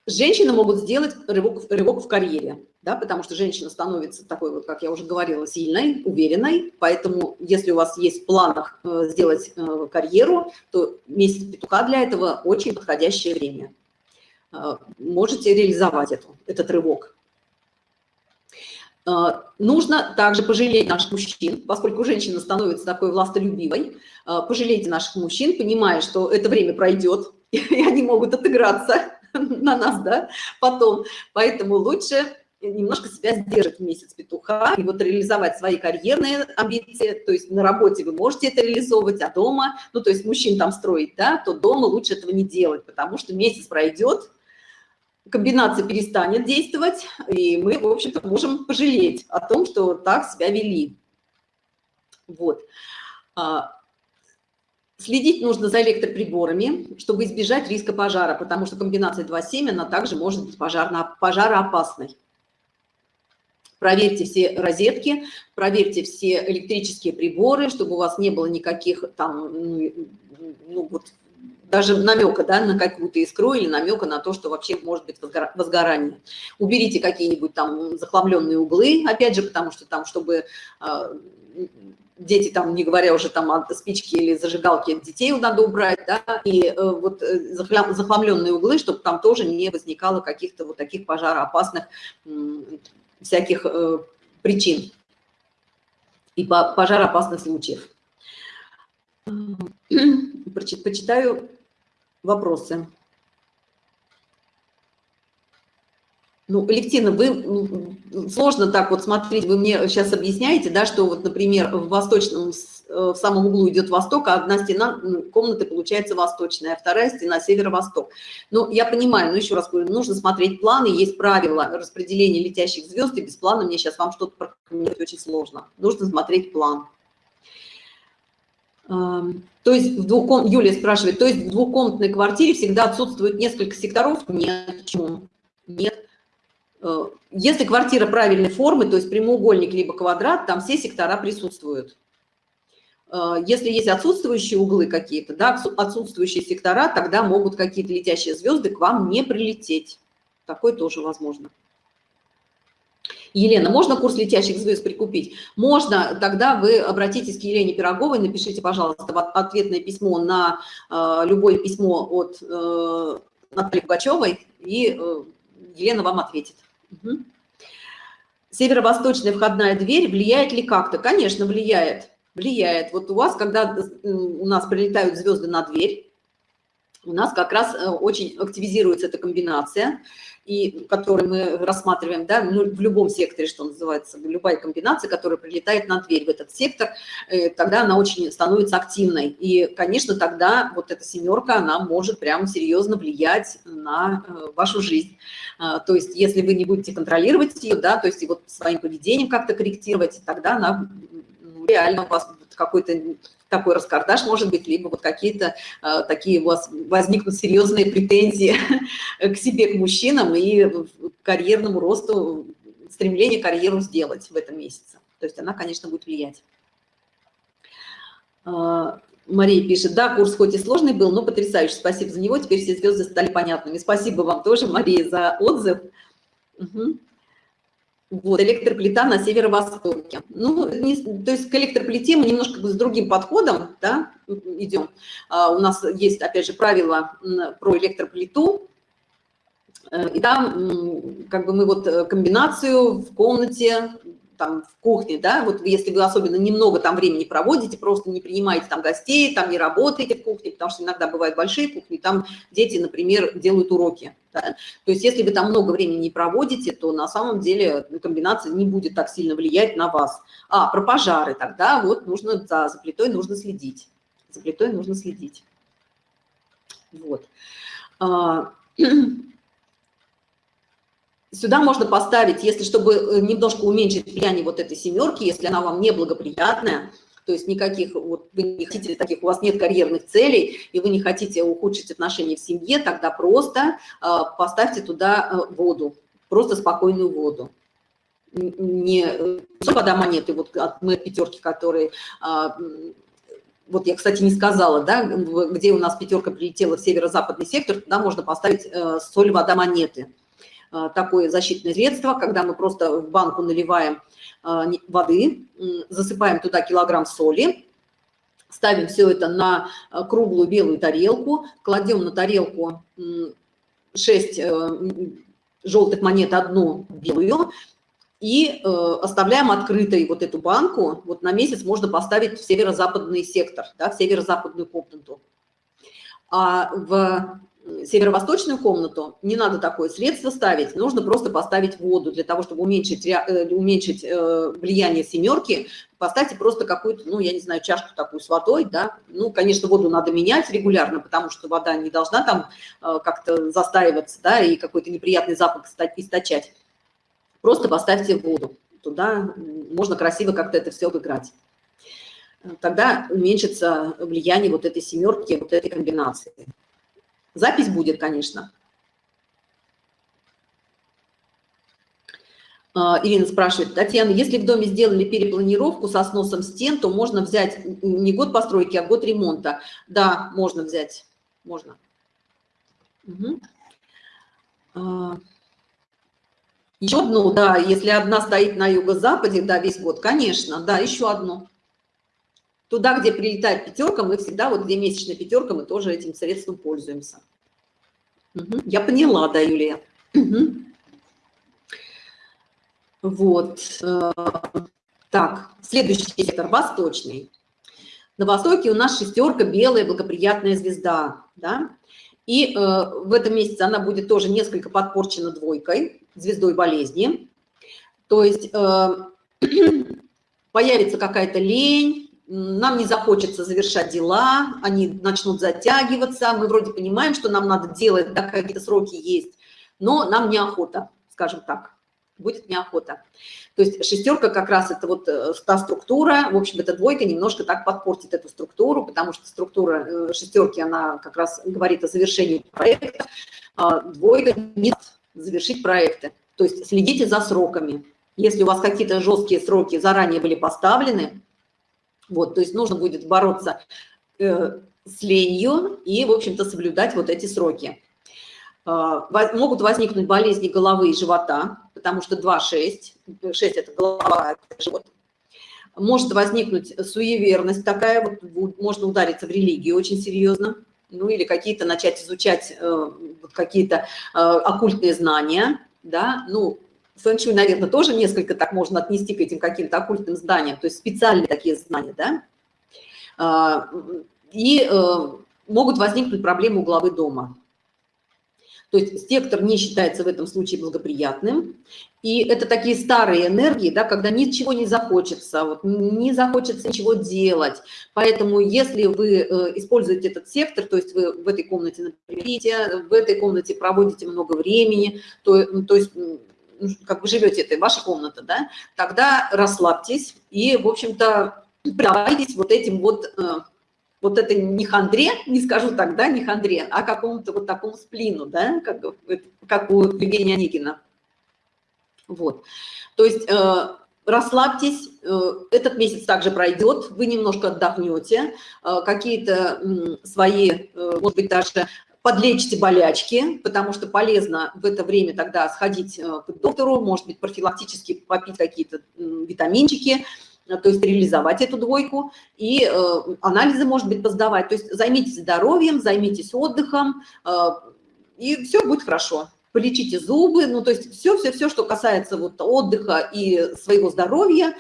Женщины могут сделать рывок, рывок в карьере да, потому что женщина становится такой, вот, как я уже говорила, сильной, уверенной, поэтому если у вас есть в планах э, сделать э, карьеру, то месяц петуха для этого очень подходящее время. Э, можете реализовать эту, этот рывок. Нужно также пожалеть наших мужчин, поскольку женщина становится такой властолюбивой. Пожалейте наших мужчин, понимая, что это время пройдет, (laughs) и они могут отыграться (laughs) на нас, да, потом. Поэтому лучше немножко себя сдержать в месяц петуха и вот реализовать свои карьерные амбиции, то есть на работе вы можете это реализовывать, а дома, ну то есть мужчин там строить, да, то дома лучше этого не делать, потому что месяц пройдет, комбинация перестанет действовать, и мы, в общем-то, можем пожалеть о том, что так себя вели. Вот. А, следить нужно за электроприборами, чтобы избежать риска пожара, потому что комбинация 2.7, она также может быть пожарно, пожароопасной проверьте все розетки, проверьте все электрические приборы, чтобы у вас не было никаких там, ну, ну вот, даже намека да, на какую-то искру или намека на то, что вообще может быть возгорание. Уберите какие-нибудь там захламленные углы, опять же, потому что там, чтобы а, дети там, не говоря уже там о спичке или зажигалке, детей надо убрать, да, и э, вот э, захламленные углы, чтобы там тоже не возникало каких-то вот таких пожароопасных всяких э, причин и пожароопасных случаев. (clears throat) Почитаю вопросы. Ну, Левтина, вы сложно так вот смотреть, вы мне сейчас объясняете, да, что вот, например, в восточном, э, в самом углу идет восток, а одна стена комнаты получается восточная, а вторая стена северо-восток. Ну, я понимаю, но еще раз говорю, нужно смотреть планы, есть правила распределения летящих звезд, и без плана мне сейчас вам что-то прокомментировать очень сложно. Нужно смотреть план. То есть в двухком... Юлия спрашивает, то есть в двухкомнатной квартире всегда отсутствует несколько секторов? Нет, почему? Нет. Э, если квартира правильной формы, то есть прямоугольник либо квадрат, там все сектора присутствуют. Э, если есть отсутствующие углы какие-то, да, отсутствующие сектора, тогда могут какие-то летящие звезды к вам не прилететь. Такое тоже возможно. Елена, можно курс летящих звезд прикупить? Можно, тогда вы обратитесь к Елене Пироговой, напишите, пожалуйста, ответное письмо на э, любое письмо от э, Натальи Пугачевой, и э, Елена вам ответит. Северо-восточная входная дверь влияет ли как-то? Конечно, влияет. Влияет. Вот у вас, когда у нас прилетают звезды на дверь, у нас как раз э, очень активизируется эта комбинация – и который мы рассматриваем, да, ну, в любом секторе, что называется, любая комбинация, которая прилетает на дверь в этот сектор, э, тогда она очень становится активной. И, конечно, тогда вот эта семерка, она может прямо серьезно влиять на э, вашу жизнь. А, то есть, если вы не будете контролировать ее, да, то есть и вот своим поведением как-то корректировать, тогда она реально у вас какой-то такой раскардаш может быть, либо вот какие-то э, такие у вас возникнут серьезные претензии (laughs) к себе, к мужчинам и к карьерному росту, стремление карьеру сделать в этом месяце. То есть она, конечно, будет влиять. Э, Мария пишет, да, курс хоть и сложный был, но потрясающий, спасибо за него, теперь все звезды стали понятными. Спасибо вам тоже, Мария, за отзыв. Угу. Вот, электроплита на северо-востоке. Ну, не, то есть к электроплите мы немножко с другим подходом да, идем. А, у нас есть, опять же, правило про электроплиту. Э, и там как бы мы вот э, комбинацию в комнате там в кухне, да, вот если вы особенно немного там времени проводите, просто не принимаете там гостей, там не работаете в кухне, потому что иногда бывают большие кухни, там дети, например, делают уроки, да? То есть если вы там много времени не проводите, то на самом деле комбинация не будет так сильно влиять на вас. А, про пожары тогда вот нужно за, за плитой нужно следить. За плитой нужно следить. Вот. (clears throat) Сюда можно поставить, если чтобы э, немножко уменьшить влияние вот этой семерки, если она вам неблагоприятная, то есть никаких, вот вы не хотите таких, у вас нет карьерных целей, и вы не хотите ухудшить отношения в семье, тогда просто э, поставьте туда э, воду, просто спокойную воду. Не вода монеты, вот от мы пятерки, которые а, вот я, кстати, не сказала, да, где у нас пятерка прилетела в северо-западный сектор, туда можно поставить соль, вода, монеты. А, такое защитное средство, когда мы просто в банку наливаем а, воды, засыпаем туда килограмм соли, ставим все это на а, круглую белую тарелку, кладем на тарелку 6 э, желтых монет, одну белую, и э, оставляем открытой вот эту банку. Вот на месяц можно поставить в северо-западный сектор, да, в северо-западную комнату. А в северо-восточную комнату не надо такое средство ставить, нужно просто поставить воду для того, чтобы уменьшить, э, уменьшить э, влияние семерки, поставьте просто какую-то, ну, я не знаю, чашку такую с водой, да, ну, конечно, воду надо менять регулярно, потому что вода не должна там э, как-то застаиваться, да, и какой-то неприятный запах источать. Просто поставьте воду, туда можно красиво как-то это все обыграть. Тогда уменьшится влияние вот этой семерки, вот этой комбинации. Запись будет, конечно. А, Ирина спрашивает, Татьяна, если в доме сделали перепланировку со сносом стен, то можно взять не год постройки, а год ремонта. Да, можно взять, можно. Угу. Еще одну, да, если одна стоит на юго-западе, да, весь год, конечно, да, еще одну. Туда, где прилетает пятерка, мы всегда, вот где месячная пятерка, мы тоже этим средством пользуемся. Угу. Я поняла, да, Юлия. Угу. Вот. Э, так, следующий сектор, восточный. На востоке у нас шестерка, белая, благоприятная звезда, да, и э, в этом месяце она будет тоже несколько подпорчена двойкой, звездой болезни. То есть э, (clears throat) появится какая-то лень, нам не захочется завершать дела, они начнут затягиваться, мы вроде понимаем, что нам надо делать, да, какие-то сроки есть, но нам неохота, скажем так, будет неохота. То есть шестерка как раз это вот э, та структура, в общем, эта двойка немножко так подпортит эту структуру, потому что структура э, шестерки, она как раз говорит о завершении проекта, а двойка нет завершить проекты. То есть следите за сроками. Если у вас какие-то жесткие сроки заранее были поставлены, Вот, то есть нужно будет бороться э, с ленью и, в общем-то, соблюдать вот эти сроки. Э, могут возникнуть болезни головы и живота, потому что 2-6, 6 – это голова, это живот. Может возникнуть суеверность такая, вот, можно удариться в религию очень серьезно, ну или какие-то начать изучать э, какие-то э, оккультные знания, да, ну, фэн-шуй, наверное, тоже несколько так можно отнести к этим каким-то оккультным знаниям, то есть специальные такие знания, да, а, и э, могут возникнуть проблемы у главы дома. То есть сектор не считается в этом случае благоприятным. И это такие старые энергии, да, когда ничего не захочется, вот, не захочется ничего делать. Поэтому если вы э, используете этот сектор, то есть вы в этой комнате, например, в этой комнате проводите много времени, то, то есть как вы живете, это ваша комната, да, тогда расслабьтесь и, в общем-то, предавайтесь вот этим вот, э, вот этой не хандре, не скажу так, да, не хандре, а какому-то вот такому сплину, да, как, как у Евгения Никина. Вот. То есть э, расслабьтесь, э, этот месяц также пройдет, вы немножко отдохнете, какие-то свои, может быть, даже подлечите болячки, потому что полезно в это время тогда сходить э, к доктору, может быть, профилактически попить какие-то витаминчики, э, то есть реализовать эту двойку, и э, анализы, может быть, поздавать. То есть займитесь здоровьем, займитесь отдыхом, и все будет хорошо. Полечите зубы, ну, то есть все-все-все, что касается вот отдыха и своего здоровья,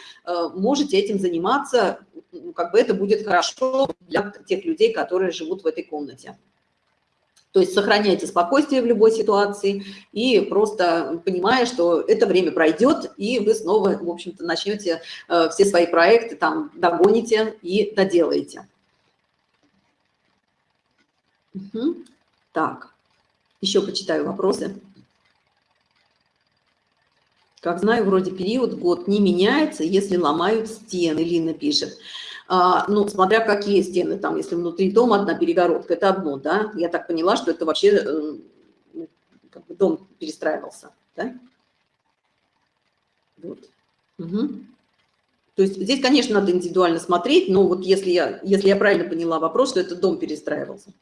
можете этим заниматься, как бы это будет хорошо для тех людей, которые живут в этой комнате. То есть сохраняйте спокойствие в любой ситуации и просто понимая, что это время пройдет, и вы снова, в общем-то, начнете э, все свои проекты там догоните и доделаете. Угу. Так, еще почитаю вопросы. Как знаю, вроде период, год не меняется, если ломают стены, Лина пишет. А, ну, смотря какие стены, там, если внутри дома одна перегородка, это одно, да, я так поняла, что это вообще э, ну, как бы дом перестраивался, да? Вот. Угу. То есть здесь, конечно, надо индивидуально смотреть, но вот если я, если я правильно поняла вопрос, что это дом перестраивался.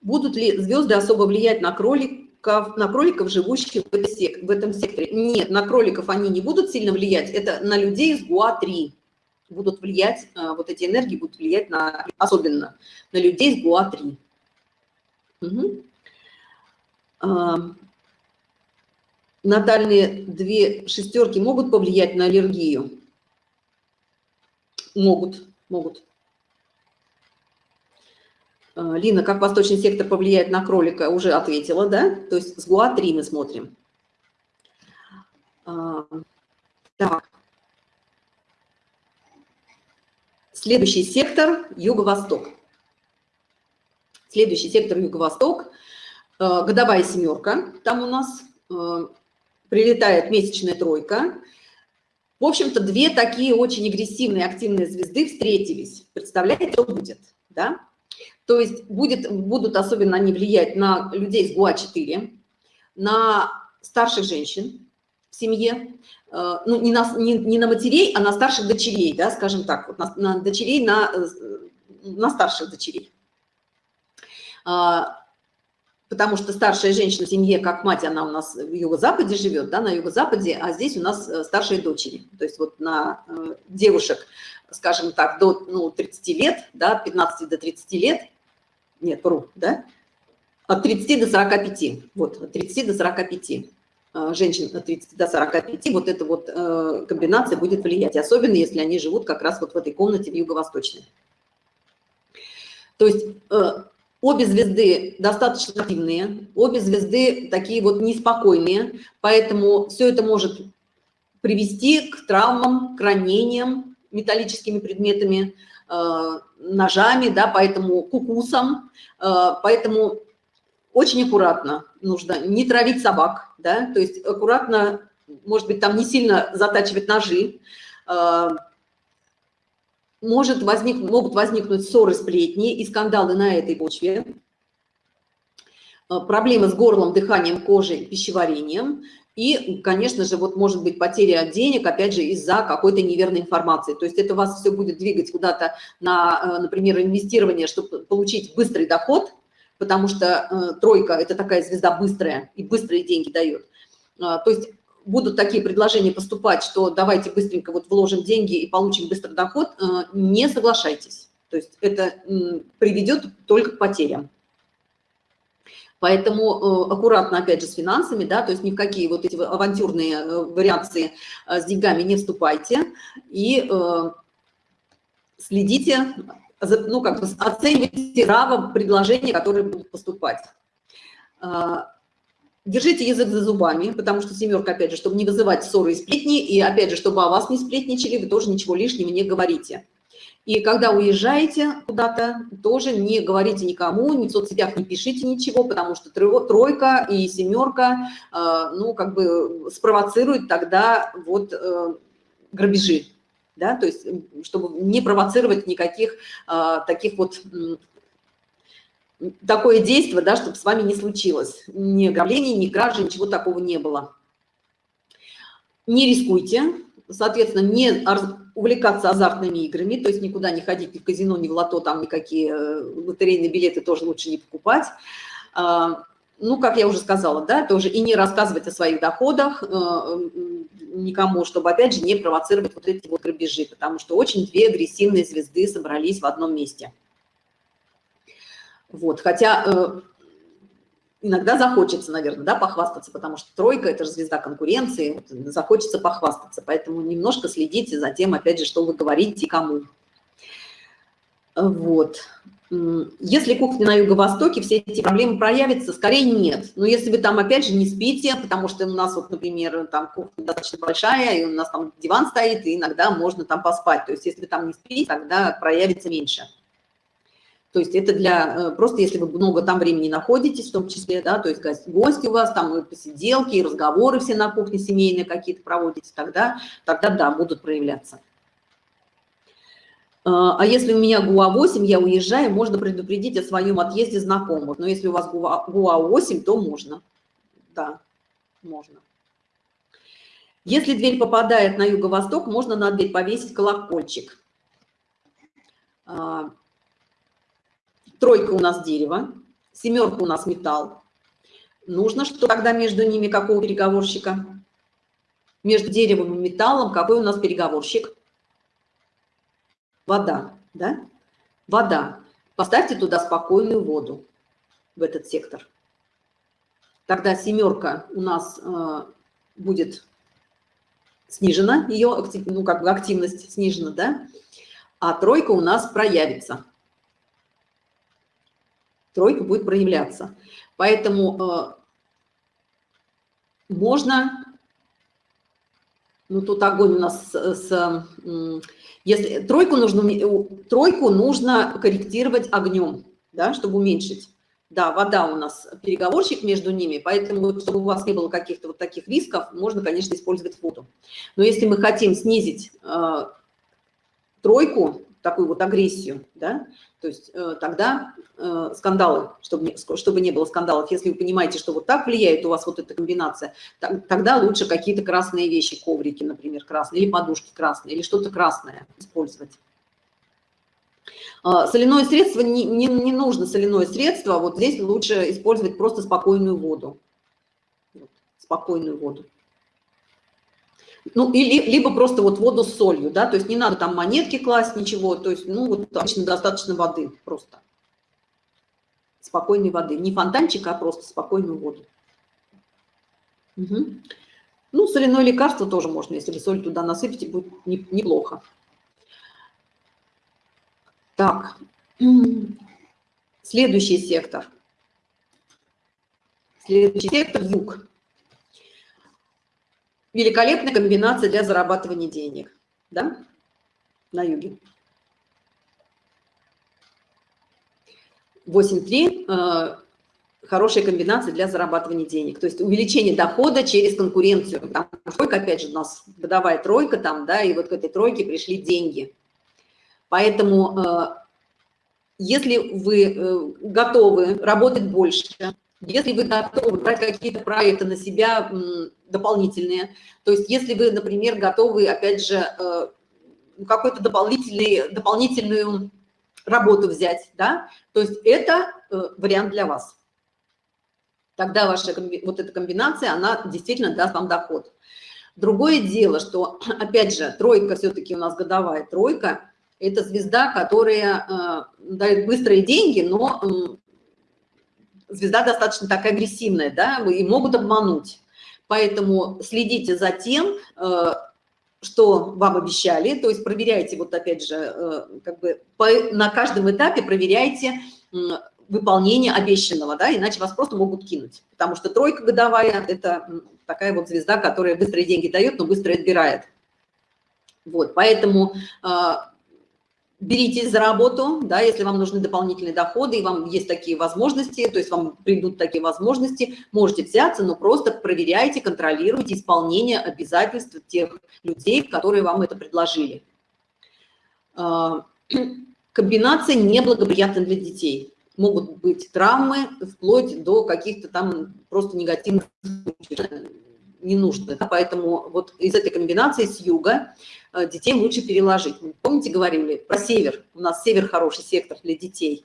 Будут ли звезды особо влиять на кроликов, на кроликов, живущих в этом секторе? Нет, на кроликов они не будут сильно влиять, это на людей из ГУА-3 будут влиять, э, вот эти энергии будут влиять на, особенно на людей с ГУА-3. Угу. Натальные две шестерки могут повлиять на аллергию? Могут, могут. А, Лина, как восточный сектор повлияет на кролика, уже ответила, да? То есть с ГУА-3 мы смотрим. Так. Следующий сектор – Юго-Восток. Следующий сектор – Юго-Восток. Э, годовая семерка. Там у нас э, прилетает месячная тройка. В общем-то, две такие очень агрессивные, активные звезды встретились. Представляете, что будет? Да? То есть будет, будут особенно они влиять на людей с ГУА-4, на старших женщин семье, Э, ну, не на, не, не на матерей, а на старших дочерей, да, скажем так, вот на, на дочерей, на, э, на старших дочерей. А, потому что старшая женщина в семье, как мать, она у нас в юго-западе живет, да, на юго-западе, а здесь у нас э, старшие дочери. То есть вот на девушек, скажем так, до ну, 30 лет, да, от 15 до 30 лет, нет, вру, да, от 30 до 45, вот, от 30 до 45 Э, женщин от 30 до 45, вот эта вот э, комбинация будет влиять, особенно если они живут как раз вот в этой комнате в юго-восточной. То есть э, обе звезды достаточно активные, обе звезды такие вот неспокойные, поэтому все это может привести к травмам, к ранениям металлическими предметами, ножами, да, поэтому к укусам, поэтому очень аккуратно нужно не травить собак, да, то есть аккуратно, может быть, там не сильно затачивать ножи, а, может возник, могут возникнуть ссоры, сплетни и скандалы на этой почве, а, проблемы с горлом, дыханием, кожей, пищеварением. И, конечно же, вот может быть потеря денег, опять же, из-за какой-то неверной информации. То есть это вас все будет двигать куда-то на, э, например, инвестирование, чтобы получить быстрый доход, потому что э, тройка – это такая звезда быстрая и быстрые деньги дает. Э, то есть будут такие предложения поступать, что давайте быстренько вот вложим деньги и получим быстрый доход, э, не соглашайтесь. То есть это э, приведет только к потерям. Поэтому э, аккуратно, опять же, с финансами, да, то есть ни в какие вот эти авантюрные э, вариации э, с деньгами не вступайте и следите, ну, как бы оценивайте право предложения, которые будут поступать. Держите язык за зубами, потому что семерка, опять же, чтобы не вызывать ссоры и сплетни, и, опять же, чтобы о вас не сплетничали, вы тоже ничего лишнего не говорите. И когда уезжаете куда-то, тоже не говорите никому, ни в соцсетях не пишите ничего, потому что тройка и семерка, э, ну, как бы спровоцируют тогда вот э, грабежи, да, то есть чтобы не провоцировать никаких э, таких вот такое действие, да, чтобы с вами не случилось. Ни ограблений, ни кражи, ничего такого не было. Не рискуйте, соответственно, не увлекаться азартными играми, то есть никуда не ходить ни в казино, ни в лото, там никакие э, лотерейные билеты тоже лучше не покупать. Ну, как я уже сказала, да, тоже и не рассказывать о своих доходах э, никому, чтобы, опять же, не провоцировать вот эти вот грабежи, потому что очень две агрессивные звезды собрались в одном месте. Вот, хотя э, иногда захочется, наверное, да, похвастаться, потому что тройка – это же звезда конкуренции, захочется похвастаться, поэтому немножко следите за тем, опять же, что вы говорите кому. Вот. Если кухня на юго-востоке, все эти проблемы проявятся, скорее нет. Но если вы там, опять же, не спите, потому что у нас, вот, например, там кухня достаточно большая, и у нас там диван стоит, и иногда можно там поспать. То есть если вы там не спите, тогда проявится меньше. То есть это для, э, просто если вы много там времени находитесь, в том числе, да, то есть гости у вас, там и посиделки, и разговоры все на кухне семейные какие-то проводите, тогда, тогда да, будут проявляться. А, а если у меня ГУА-8, я уезжаю, можно предупредить о своем отъезде знакомых. Но если у вас ГУА-8, то можно. Да, можно. Если дверь попадает на юго-восток, можно на дверь повесить колокольчик. А, Тройка у нас дерево, семерка у нас металл. Нужно, что тогда между ними какого переговорщика? Между деревом и металлом какой у нас переговорщик? Вода, да? Вода. Поставьте туда спокойную воду, в этот сектор. Тогда семерка у нас э, будет снижена, ее ну, как бы активность снижена, да? А тройка у нас проявится тройка будет проявляться. Поэтому э, можно, ну тут огонь у нас с, с если тройку нужно, тройку нужно корректировать огнем, да, чтобы уменьшить. Да, вода у нас переговорщик между ними, поэтому, чтобы у вас не было каких-то вот таких рисков, можно, конечно, использовать воду. Но если мы хотим снизить э, тройку, такую вот агрессию, да, то есть э, тогда э, скандалы, чтобы не, чтобы не было скандалов, если вы понимаете, что вот так влияет у вас вот эта комбинация, тогда лучше какие-то красные вещи, коврики, например, красные, или подушки красные, или что-то красное использовать. А, соляное средство, не, не, не нужно соляное средство, вот здесь лучше использовать просто спокойную воду. Спокойную воду. Ну, или, либо просто вот воду с солью, да, то есть не надо там монетки класть, ничего, то есть, ну, вот обычно достаточно воды просто. Спокойной воды. Не фонтанчик, а просто спокойную воду. Угу. Ну, соляное лекарство тоже можно, если соль туда насыпите, будет неплохо. Так, следующий сектор. Следующий сектор – юг великолепная комбинация для зарабатывания денег, да, на юге. 8.3 э, хорошая комбинация для зарабатывания денег. То есть увеличение дохода через конкуренцию. Потому тройка, опять же, у нас годовая тройка там, да, и вот к этой тройке пришли деньги. Поэтому, э, если вы э, готовы работать больше, Если вы готовы брать какие-то проекты на себя дополнительные, то есть если вы, например, готовы, опять же, э, какую-то дополнительный, дополнительную работу взять, да, то есть это э, вариант для вас. Тогда ваша вот эта комбинация, она действительно даст вам доход. Другое дело, что, (clears throat) опять же, тройка все-таки у нас годовая тройка, это звезда, которая э, дает быстрые деньги, но звезда достаточно такая агрессивная, да, и могут обмануть. Поэтому следите за тем, э, что вам обещали, то есть проверяйте, вот опять же, э, как бы по, на каждом этапе проверяйте выполнение обещанного, да, иначе вас просто могут кинуть, потому что тройка годовая – это такая вот звезда, которая быстрые деньги дает, но быстро отбирает. Вот, поэтому э, беритесь за работу, да, если вам нужны дополнительные доходы, и вам есть такие возможности, то есть вам придут такие возможности, можете взяться, но просто проверяйте, контролируйте исполнение обязательств тех людей, которые вам это предложили. А, комбинация неблагоприятна для детей. Могут быть травмы, вплоть до каких-то там просто негативных не нужно. Да? Поэтому вот из этой комбинации с юга детей лучше переложить. Помните, говорили про север? У нас север хороший сектор для детей.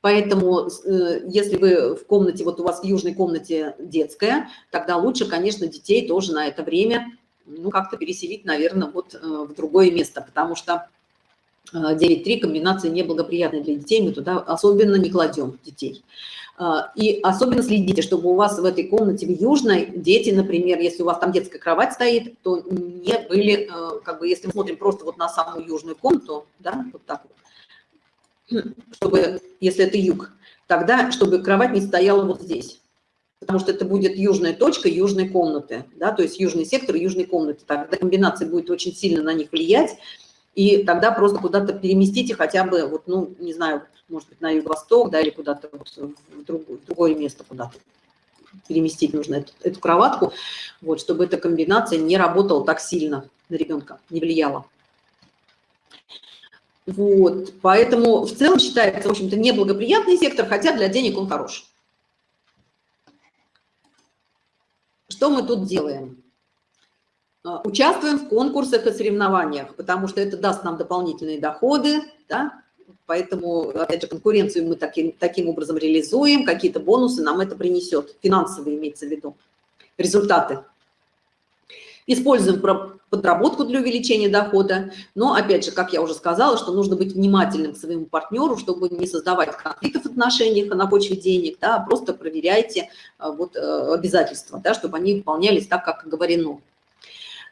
Поэтому, э, если вы в комнате, вот у вас в южной комнате детская, тогда лучше, конечно, детей тоже на это время, ну, как-то переселить, наверное, вот э, в другое место, потому что 9.3 комбинация неблагоприятная для детей, мы туда особенно не кладем детей. А, и особенно следите, чтобы у вас в этой комнате в южной дети, например, если у вас там детская кровать стоит, то не были, э, как бы, если мы смотрим просто вот на самую южную комнату, да, вот так вот, (clears throat) чтобы, если это юг, тогда, чтобы кровать не стояла вот здесь. Потому что это будет южная точка южной комнаты, да, то есть южный сектор южной комнаты. Тогда комбинация будет очень сильно на них влиять, и тогда просто куда-то переместите хотя бы, вот, ну, не знаю, может быть, на юго-восток, да, или куда-то вот в, другое, в другое место куда-то переместить нужно эту, эту кроватку, вот, чтобы эта комбинация не работала так сильно на ребенка, не влияла. Вот, поэтому в целом считается, в общем-то, неблагоприятный сектор, хотя для денег он хорош. Что мы тут делаем? А, участвуем в конкурсах и соревнованиях, потому что это даст нам дополнительные доходы, да? Поэтому, опять же, конкуренцию мы таким, таким образом реализуем, какие-то бонусы нам это принесет, финансовые имеется в виду, результаты. Используем подработку для увеличения дохода, но, опять же, как я уже сказала, что нужно быть внимательным к своему партнеру, чтобы не создавать конфликтов в отношениях на почве денег, да, просто проверяйте а, вот, э, обязательства, да, чтобы они выполнялись так, как говорено.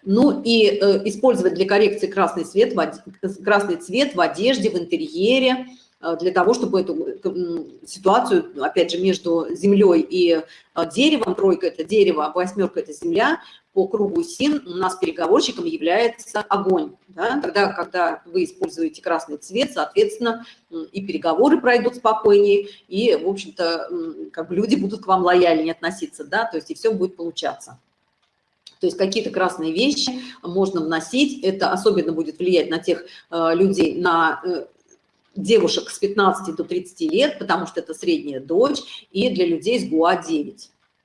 Ну и э, использовать для коррекции красный цвет, в, красный цвет в одежде, в интерьере, э, для того, чтобы эту ситуацию, опять же, между землей и э, деревом, тройка – это дерево, восьмерка – это земля, по кругу СИН у нас переговорщиком является огонь. Да? Тогда, когда вы используете красный цвет, соответственно, и переговоры пройдут спокойнее, и, в общем-то, как бы люди будут к вам лояльнее относиться, да, то есть и все будет получаться. То есть какие-то красные вещи можно вносить. Это особенно будет влиять на тех э, людей, на э, девушек с 15 до 30 лет, потому что это средняя дочь, и для людей с ГУА-9.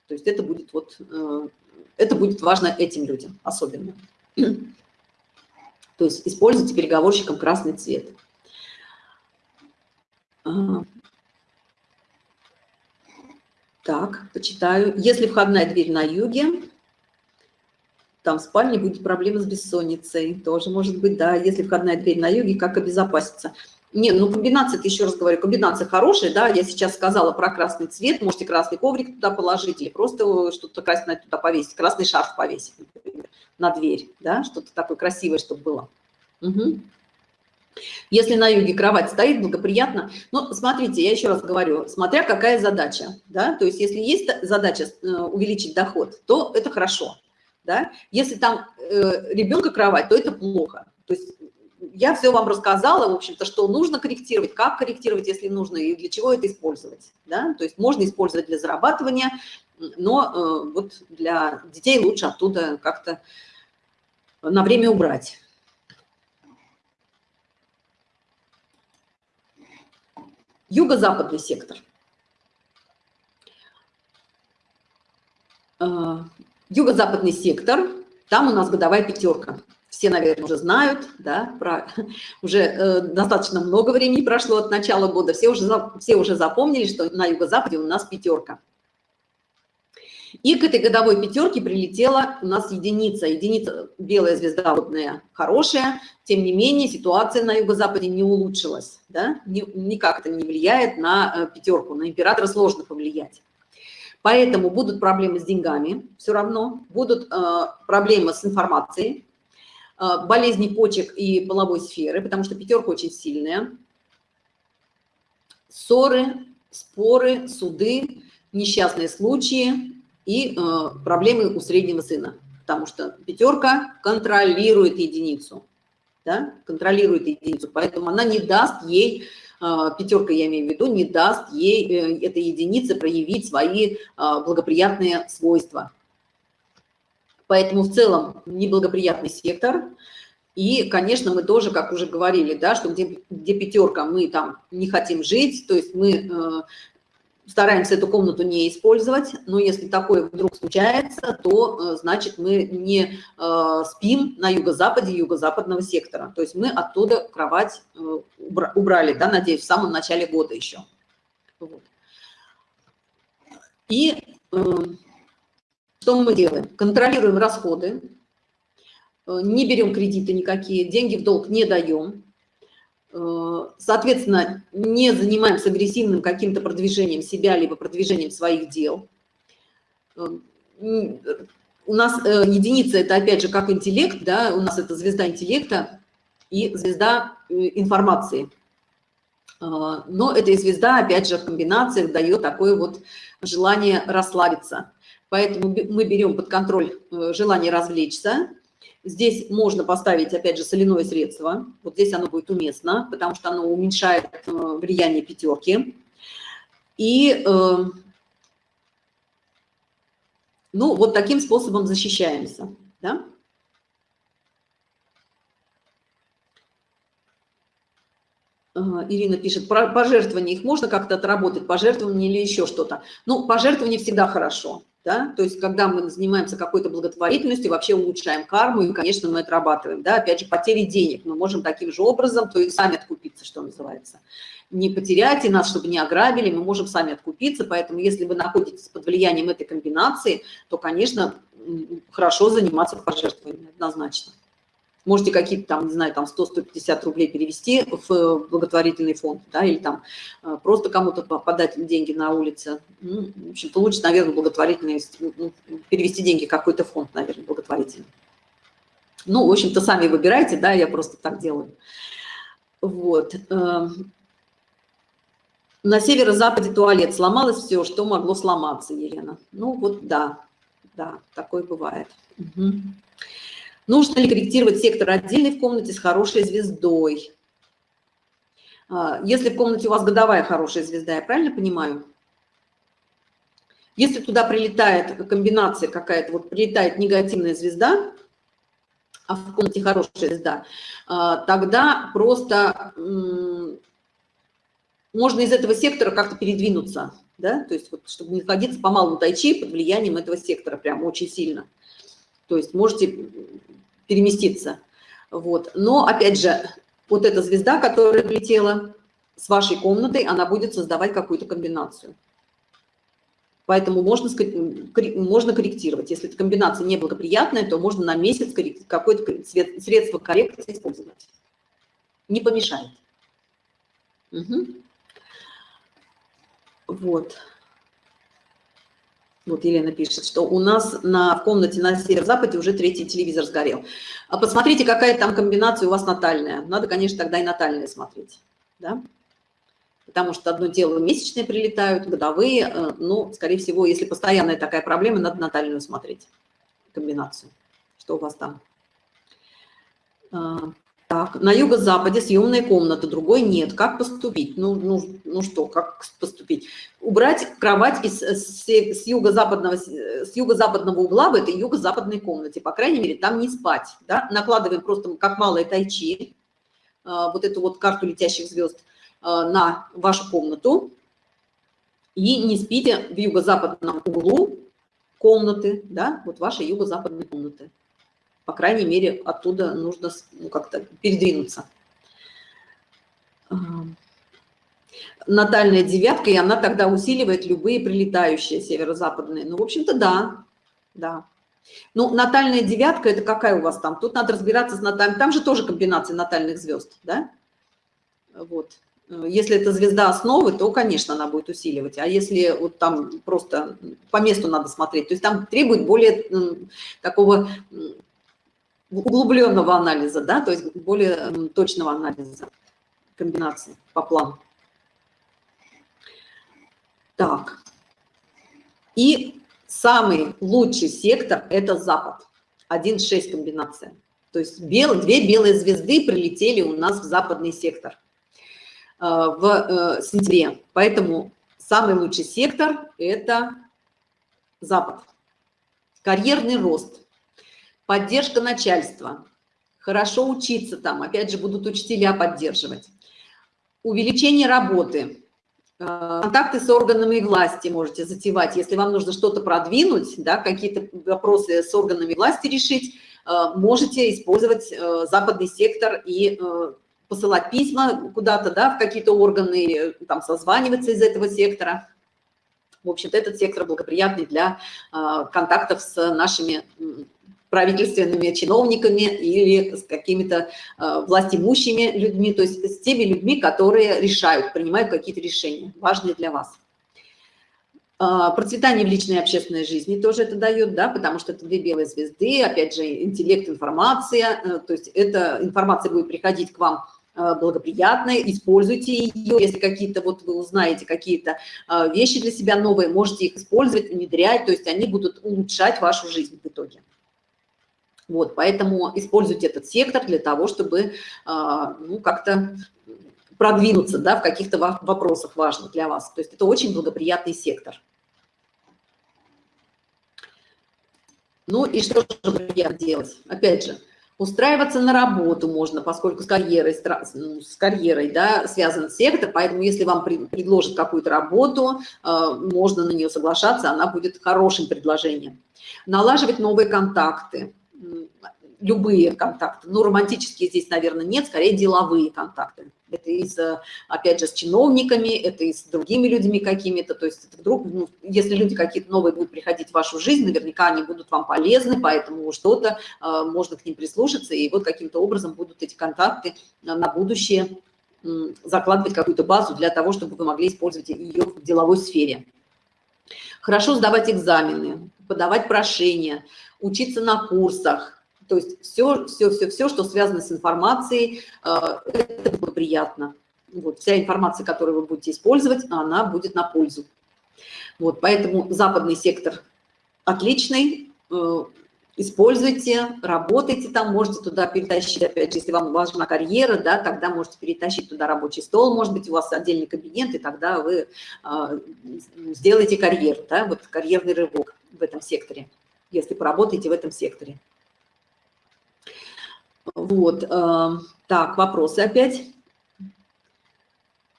То есть это будет, вот, э, это будет важно этим людям особенно. То есть используйте переговорщиком красный цвет. Так, почитаю. Если входная дверь на юге, там в спальне будет проблема с бессонницей, тоже может быть, да, если входная дверь на юге, как обезопаситься. Не, ну комбинация, еще раз говорю, комбинация хорошая, да, я сейчас сказала про красный цвет, можете красный коврик туда положить или просто что-то красное туда повесить, красный шарф повесить, например, на дверь, да, что-то такое красивое, чтобы было. Угу. Если на юге кровать стоит, благоприятно. Но смотрите, я еще раз говорю, смотря какая задача, да, то есть если есть задача э, увеличить доход, то это хорошо да? Если там э, ребенка кровать, то это плохо. То есть я все вам рассказала, в общем-то, что нужно корректировать, как корректировать, если нужно, и для чего это использовать, да? То есть можно использовать для зарабатывания, но э, вот для детей лучше оттуда как-то на время убрать. Юго-западный сектор. Юго-западный сектор, там у нас годовая пятерка. Все, наверное, уже знают, да, про, уже э, достаточно много времени прошло от начала года, все уже, все уже запомнили, что на юго-западе у нас пятерка. И к этой годовой пятерке прилетела у нас единица. Единица белая звезда водная хорошая, тем не менее ситуация на юго-западе не улучшилась. Да? Никак это не влияет на э, пятерку, на императора сложно повлиять. Поэтому будут проблемы с деньгами все равно, будут э, проблемы с информацией, э, болезни почек и половой сферы, потому что пятерка очень сильная. Ссоры, споры, суды, несчастные случаи, и э, проблемы у среднего сына, потому что пятерка контролирует единицу, да, контролирует единицу, поэтому она не даст ей, пятерка я имею в виду, не даст ей, э, этой единице проявить свои э, благоприятные свойства. Поэтому в целом неблагоприятный сектор, и, конечно, мы тоже, как уже говорили, да, что где, где пятерка, мы там не хотим жить, то есть мы э, стараемся эту комнату не использовать, но если такое вдруг случается, то, э, значит, мы не э, спим на юго-западе юго-западного сектора. То есть мы оттуда кровать э, убрали, да, надеюсь, в самом начале года еще. Вот. И что мы делаем? Контролируем расходы, не берем кредиты никакие, деньги в долг не даем, соответственно, не занимаемся агрессивным каким-то продвижением себя, либо продвижением своих дел. Э, у нас э, единица – это, опять же, как интеллект, да, у нас это звезда интеллекта и звезда информации. Но эта звезда, опять же, в комбинациях дает такое вот желание расслабиться. Поэтому мы берем под контроль желание развлечься, Здесь можно поставить, опять же, соляное средство. Вот здесь оно будет уместно, потому что оно уменьшает э, влияние пятерки. И, э, ну, вот таким способом защищаемся, да? Ирина пишет, пожертвования, их можно как-то отработать, пожертвования или еще что-то. Ну, пожертвования всегда хорошо да, то есть когда мы занимаемся какой-то благотворительностью, вообще улучшаем карму, и, конечно, мы отрабатываем, да, опять же, потери денег, мы можем таким же образом, то есть сами откупиться, что называется. Не потерять и нас, чтобы не ограбили, мы можем сами откупиться, поэтому если вы находитесь под влиянием этой комбинации, то, конечно, хорошо заниматься пожертвованиями, однозначно. Можете какие-то там, не знаю, там 100-150 рублей перевести в благотворительный фонд, да, или там э, просто кому-то подать деньги на улице. Ну, в общем, лучше, наверное, благотворительный, ну, перевести деньги в какой-то фонд, наверное, благотворительный. Ну, в общем-то, сами выбирайте, да, я просто так делаю. Вот. Эм, на северо-западе туалет. Сломалось все, что могло сломаться, Елена. Ну, вот да, да, такое бывает. Угу. Нужно ли корректировать сектор отдельный в комнате с хорошей звездой? А, если в комнате у вас годовая хорошая звезда, я правильно понимаю? Если туда прилетает комбинация какая-то, вот прилетает негативная звезда, а в комнате хорошая звезда, а, тогда просто можно из этого сектора как-то передвинуться, да, то есть вот, чтобы не находиться по малому тайчи под влиянием этого сектора прям очень сильно. То есть можете переместиться. Вот. Но, опять же, вот эта звезда, которая прилетела с вашей комнатой, она будет создавать какую-то комбинацию. Поэтому можно, можно корректировать. Если эта комбинация неблагоприятная, то можно на месяц какое-то средство коррекции использовать. Не помешает. Угу. Вот. Вот Елена пишет, что у нас на, в комнате на северо-западе уже третий телевизор сгорел. А посмотрите, какая там комбинация у вас натальная. Надо, конечно, тогда и натальные смотреть. Да? Потому что одно дело месячные прилетают, годовые. Э, но, скорее всего, если постоянная такая проблема, надо натальную смотреть комбинацию. Что у вас там? Так, на юго-западе съемная комната, другой нет. Как поступить? Ну, ну, ну что, как поступить? Убрать кровать из, с, с юго-западного юго-западного угла в этой юго-западной комнате. По крайней мере, там не спать. Да? Накладываем просто как малое тайчи, а, вот эту вот карту летящих звезд, а, на вашу комнату. И не спите в юго-западном углу комнаты, да, вот ваши юго-западные комнаты. По крайней мере, оттуда нужно ну, как-то передвинуться. Натальная девятка, и она тогда усиливает любые прилетающие северо-западные. Ну, в общем-то, да, да. Ну, натальная девятка, это какая у вас там? Тут надо разбираться с натальным. Там же тоже комбинация натальных звезд, да? Вот. Если это звезда основы, то, конечно, она будет усиливать. А если вот там просто по месту надо смотреть, то есть там требует более такого углубленного анализа, да, то есть более точного анализа комбинации по плану. Так. И самый лучший сектор – это Запад. 1,6 комбинация. То есть бел, две белые звезды прилетели у нас в западный сектор – Э, в э, сентябре. Поэтому самый лучший сектор – это Запад. Карьерный рост, поддержка начальства, хорошо учиться там, опять же, будут учителя поддерживать. Увеличение работы, э, контакты с органами власти можете затевать. Если вам нужно что-то продвинуть, да, какие-то вопросы с органами власти решить, можете использовать западный сектор и посылать письма куда-то, да, в какие-то органы, там, созваниваться из этого сектора. В общем-то, этот сектор благоприятный для э, контактов с нашими правительственными чиновниками или с какими-то э, властимущими людьми, то есть с теми людьми, которые решают, принимают какие-то решения, важные для вас. Э, процветание в личной и общественной жизни тоже это дает, да, потому что это две белые звезды, опять же, интеллект, информация, э, то есть эта информация будет приходить к вам Э, благоприятная, используйте ее, если какие-то, вот вы узнаете какие-то э, вещи для себя новые, можете их использовать, внедрять, то есть они будут улучшать вашу жизнь в итоге. Вот, поэтому используйте этот сектор для того, чтобы э, ну, как-то продвинуться да, в каких-то вопросах важных для вас. То есть это очень благоприятный сектор. Ну и что же делать? Опять же, Устраиваться на работу можно, поскольку с карьерой, ну, с карьерой да, связан сектор, поэтому если вам предложат какую-то работу, э, можно на нее соглашаться, она будет хорошим предложением. Налаживать новые контакты любые контакты. Ну, романтические здесь, наверное, нет, скорее деловые контакты. Это и с, опять же, с чиновниками, это и с другими людьми какими-то. То есть вдруг, ну, если люди какие-то новые будут приходить в вашу жизнь, наверняка они будут вам полезны, поэтому что-то э, можно к ним прислушаться, и вот каким-то образом будут эти контакты на будущее э, закладывать какую-то базу для того, чтобы вы могли использовать ее в деловой сфере. Хорошо сдавать экзамены, подавать прошения, учиться на курсах, то есть все, все, все, все, что связано с информацией, э, это благоприятно. Вот, вся информация, которую вы будете использовать, она будет на пользу. Вот, поэтому западный сектор отличный, э, используйте, работайте там, можете туда перетащить, опять же, если вам важна карьера, да, тогда можете перетащить туда рабочий стол, может быть, у вас отдельный кабинет, и тогда вы э, сделаете карьеру, да, вот карьерный рывок в этом секторе, если поработаете в этом секторе. Вот, э, так, вопросы опять.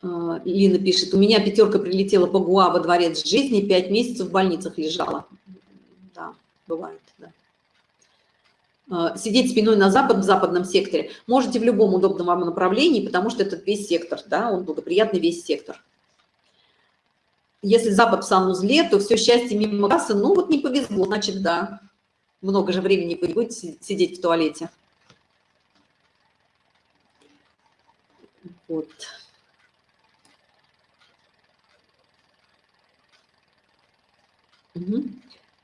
Э, Лина пишет, у меня пятерка прилетела по ГУА во дворец жизни, пять месяцев в больницах лежала. Да, бывает, да. Э, сидеть спиной на запад, в западном секторе. Можете в любом удобном вам направлении, потому что это весь сектор, да, он благоприятный весь сектор. Если запад в санузле, то все счастье мимо кассы, ну вот не повезло, значит, да. Много же времени вы будете сидеть в туалете. Вот. Угу.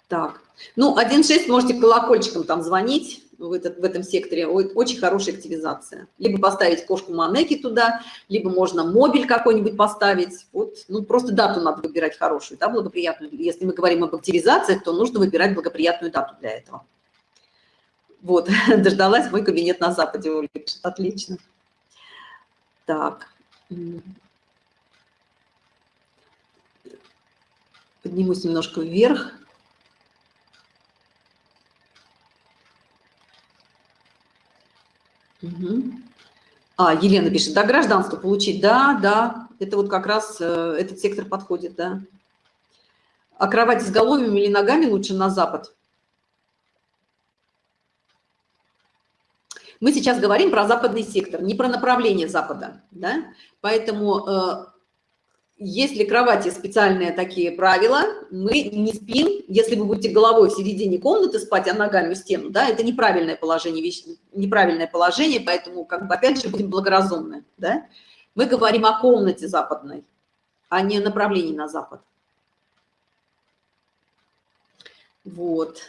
Так, ну, 1.6 можете колокольчиком там звонить в, этот, в этом секторе. Очень хорошая активизация. Либо поставить кошку Манеки туда, либо можно мобиль какой-нибудь поставить. Вот, ну, просто дату надо выбирать хорошую, да, благоприятную. Если мы говорим об активизациях, то нужно выбирать благоприятную дату для этого. Вот, (laughs) дождалась мой кабинет на Западе, Отлично. Так. Поднимусь немножко вверх. Угу. А, Елена пишет, да, гражданство получить, да, да, это вот как раз э, этот сектор подходит, да. А кровать с головами или ногами лучше на запад? Мы сейчас говорим про западный сектор, не про направление запада, да? Поэтому если кровати специальные такие правила, мы не спим, если вы будете головой в середине комнаты спать, а ногами в стену, да, это неправильное положение, неправильное положение, поэтому, как бы, опять же, будем благоразумны, да. Мы говорим о комнате западной, а не направлении на запад. Вот.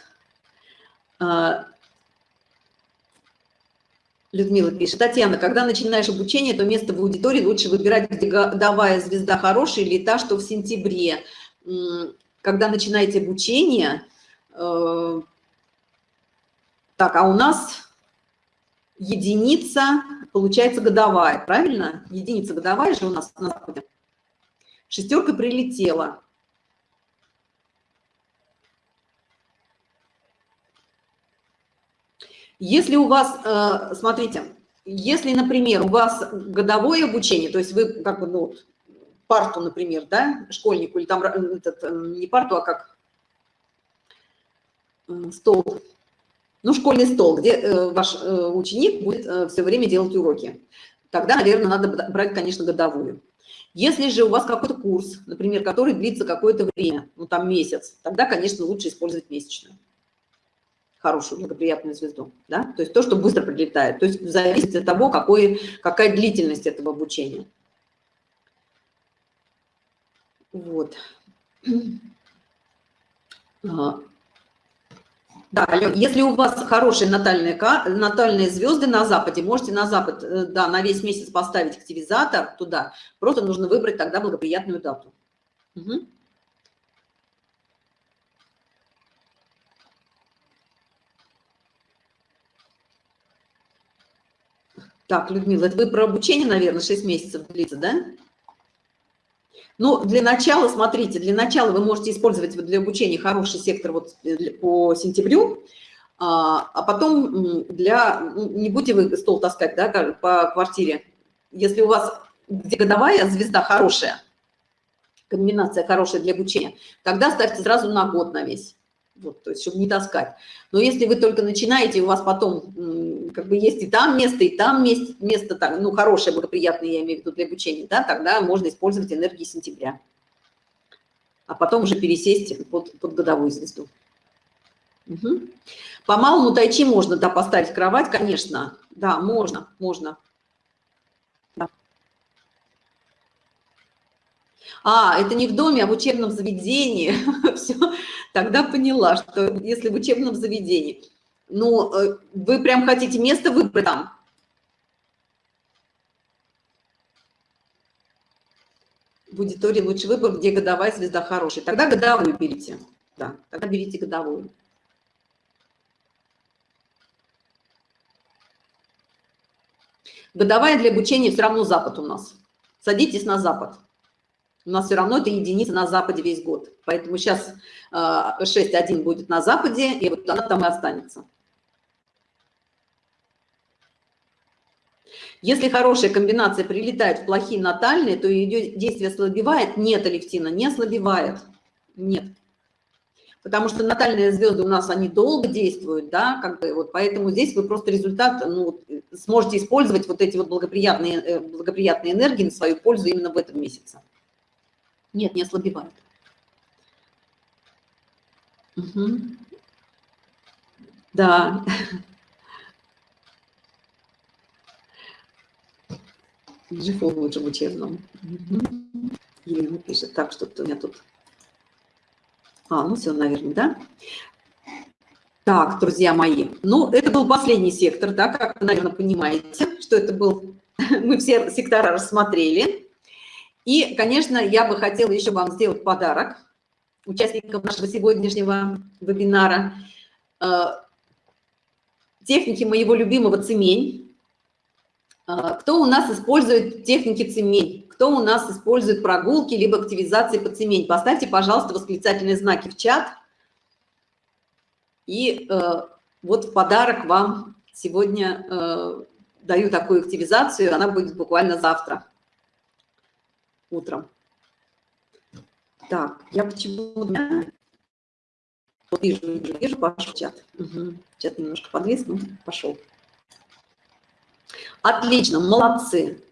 Людмила пишет. Татьяна, когда начинаешь обучение, то место в аудитории лучше выбирать, где годовая звезда хорошая или та, что в сентябре. Когда начинаете обучение, э, так, а у нас единица, получается, годовая, правильно? Единица годовая же у нас на Западе. Шестерка прилетела. Если у вас, э, смотрите, если, например, у вас годовое обучение, то есть вы как бы, ну, парту, например, да, школьнику, или там этот, э, не парту, а как э, стол, ну, школьный стол, где ваш ученик будет все время делать уроки, тогда, наверное, надо брать, конечно, годовую. Если же у вас какой-то курс, например, который длится какое-то время, ну, там месяц, тогда, конечно, лучше использовать месячную хорошую, благоприятную звезду, да, то есть то, что быстро прилетает, то есть зависит от того, какой, какая длительность этого обучения. Вот. А. Да, если у вас хорошие натальные, натальные звезды на западе, можете на запад, э, да, на весь месяц поставить активизатор туда, просто нужно выбрать тогда благоприятную дату. Угу. Так, Людмила, это вы про обучение, наверное, 6 месяцев длится, да? Ну, для начала, смотрите, для начала вы можете использовать для обучения хороший сектор вот по сентябрю, а, а потом для, ну, не будете вы стол таскать, да, по квартире. Если у вас где годовая звезда хорошая, комбинация хорошая для обучения, тогда ставьте сразу на год на весь вот, то есть, чтобы не таскать. Но если вы только начинаете, у вас потом как бы есть и там место, и там место, место так, ну, хорошее, благоприятное, я имею в виду для обучения, да, тогда можно использовать энергии сентября. А потом уже пересесть под, под годовую звезду. Угу. По малому тайчи можно, да, поставить кровать, конечно. Да, можно, можно. Да. А, это не в доме, а в учебном заведении. (laughs) Все, тогда поняла, что если в учебном заведении, ну, э, вы прям хотите место выбрать там, в аудитории лучший выбор, где годовая звезда хорошая. Тогда годовую берите. Да, тогда берите годовую. Годовая для обучения все равно запад у нас. Садитесь на запад у нас все равно это единица на Западе весь год. Поэтому сейчас 6.1 а, будет на Западе, и вот она там и останется. Если хорошая комбинация прилетает в плохие натальные, то ее действие ослабевает? Нет, Алевтина, не ослабевает. Нет. Потому что натальные звезды у нас, они долго действуют, да, как бы вот, поэтому здесь вы просто результат, ну, сможете использовать вот эти вот благоприятные, э, благоприятные энергии на свою пользу именно в этом месяце. Нет, не ослабевает. Угу. Да. В учебном. Угу. Елена пишет, так, что-то у меня тут... А, ну все, наверное, да? Так, друзья мои, ну, это был последний сектор, да, как вы, наверное, понимаете, что это был... (laughs) Мы все сектора рассмотрели. И, конечно, я бы хотела еще вам сделать подарок участникам нашего сегодняшнего вебинара. Э, техники моего любимого цемень. Э, кто у нас использует техники цемень? Кто у нас использует прогулки либо активизации по цемень? Поставьте, пожалуйста, восклицательные знаки в чат. И э, вот в подарок вам сегодня даю такую активизацию. Она будет буквально завтра утром. Так, я почему-то вижу, вижу, вижу, пошел чат. Угу. Чат немножко подвис, ну, пошел. Отлично, молодцы.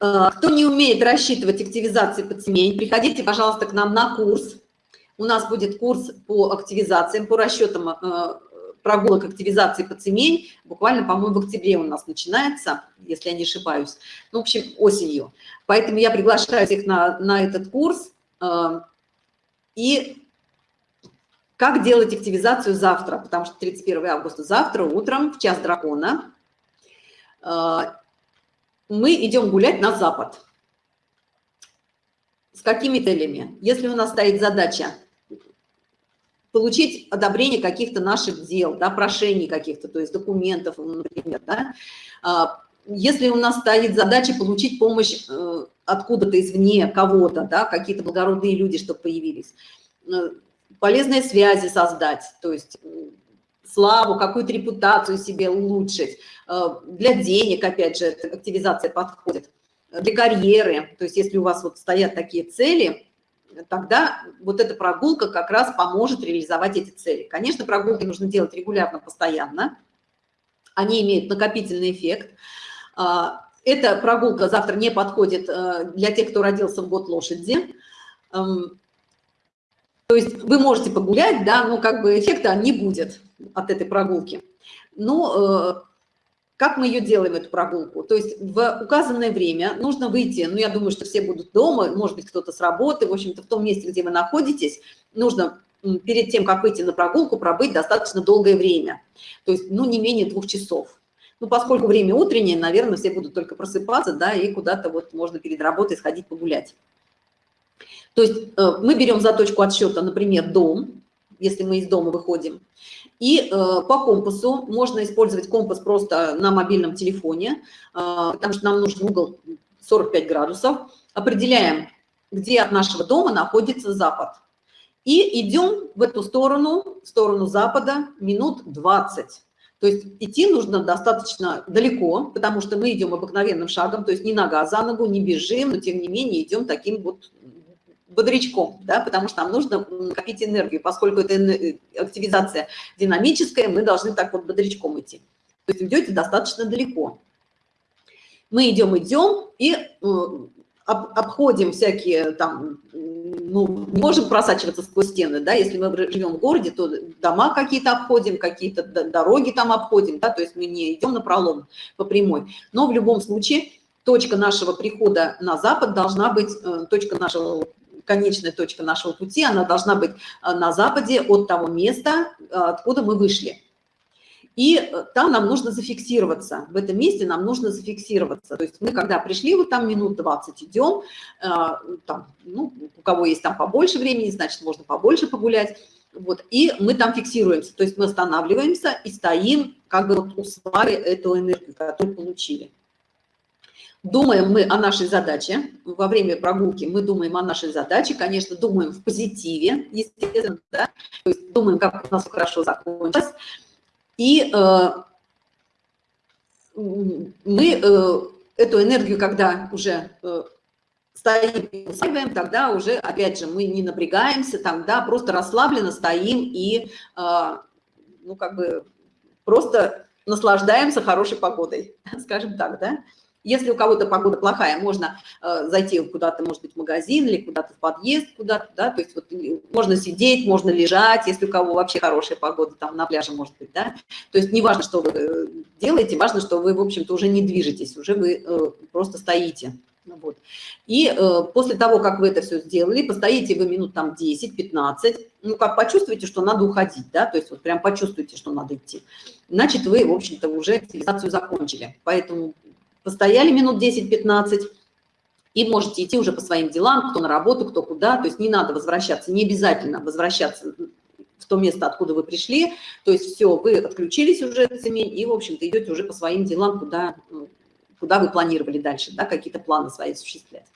Э, кто не умеет рассчитывать активизации подсемей, приходите, пожалуйста, к нам на курс. У нас будет курс по активизациям, по расчетам э, прогулок активизации подсемей. Буквально, по-моему, в октябре у нас начинается, если я не ошибаюсь. Ну, в общем, осенью. Поэтому я приглашаю всех на, на этот курс. Э, и как делать активизацию завтра, потому что 31 августа завтра утром в час дракона мы идем гулять на запад. С какими целями? Если у нас стоит задача получить одобрение каких-то наших дел, да, прошений каких-то, то есть документов, например, да, а, если у нас стоит задача получить помощь э, откуда-то извне, кого-то, да, какие-то благородные люди, чтобы появились, э, полезные связи создать, то есть славу, какую-то репутацию себе улучшить, э, для денег, опять же, активизация подходит, для карьеры, то есть если у вас вот стоят такие цели, тогда вот эта прогулка как раз поможет реализовать эти цели. Конечно, прогулки нужно делать регулярно, постоянно, они имеют накопительный эффект. А, эта прогулка завтра не подходит э, для тех, кто родился в год лошади, эм, то есть вы можете погулять, да, но как бы эффекта не будет от этой прогулки. Но э, как мы ее делаем, эту прогулку? То есть в указанное время нужно выйти, ну, я думаю, что все будут дома, может быть, кто-то с работы, в общем-то, в том месте, где вы находитесь, нужно перед тем, как выйти на прогулку, пробыть достаточно долгое время. То есть, ну, не менее двух часов. Ну, поскольку время утреннее, наверное, все будут только просыпаться, да, и куда-то вот можно перед работой сходить погулять. То есть э, мы берем за точку отсчета, например, дом, если мы из дома выходим, и э, по компасу можно использовать компас просто на мобильном телефоне, э, потому что нам нужен угол 45 градусов. Определяем, где от нашего дома находится запад. И идем в эту сторону, в сторону запада, минут 20. То есть идти нужно достаточно далеко, потому что мы идем обыкновенным шагом, то есть не нога за ногу, не бежим, но тем не менее идем таким вот бодрячком, да, потому что нам нужно накопить энергию, поскольку это активизация динамическая, мы должны так вот бодрячком идти. То есть идете достаточно далеко. Мы идем, идем и э, обходим всякие там, ну, не можем просачиваться сквозь стены, да, если мы живем в городе, то дома какие-то обходим, какие-то дороги там обходим, да, то есть мы не идем на пролом по прямой. Но в любом случае точка нашего прихода на запад должна быть, э, точка нашего конечная точка нашего пути, она должна быть э, на западе от того места, э, откуда мы вышли. И э, там нам нужно зафиксироваться, в этом месте нам нужно зафиксироваться. То есть мы, когда пришли, вот там минут 20 идем, там, ну, у кого есть там побольше времени, значит, можно побольше погулять, вот, и мы там фиксируемся, то есть мы останавливаемся и стоим, как бы вот усваивая эту энергию, которую получили. Думаем мы о нашей задаче, во время прогулки мы думаем о нашей задаче, конечно, думаем в позитиве, естественно, да? то есть думаем, как у нас хорошо закончилось. И э, мы э, эту энергию, когда уже э, стоим и усваиваем, тогда уже, опять же, мы не напрягаемся, там, да, просто расслабленно стоим и, э, ну, как бы, просто наслаждаемся хорошей погодой, (laughs) скажем так, да. Если у кого-то погода плохая, можно э, зайти куда-то, может быть, в магазин или куда-то в подъезд, куда-то, да, то есть вот можно сидеть, можно лежать, если у кого вообще хорошая погода, там на пляже, может быть, да. То есть не важно, что вы э, делаете, важно, что вы, в общем-то, уже не движетесь, уже вы э, просто стоите. Вот. И э, после того, как вы это все сделали, постоите вы минут там 10-15, ну, как почувствуете, что надо уходить, да, то есть вот прям почувствуете, что надо идти, значит, вы, в общем-то, уже цивилизацию закончили. Поэтому постояли минут 10-15, и можете идти уже по своим делам, кто на работу, кто куда, то есть не надо возвращаться, не обязательно возвращаться в то место, откуда вы пришли, то есть все, вы отключились уже от семей и, в общем-то, идете уже по своим делам, куда, ну, куда вы планировали дальше, да, какие-то планы свои осуществлять.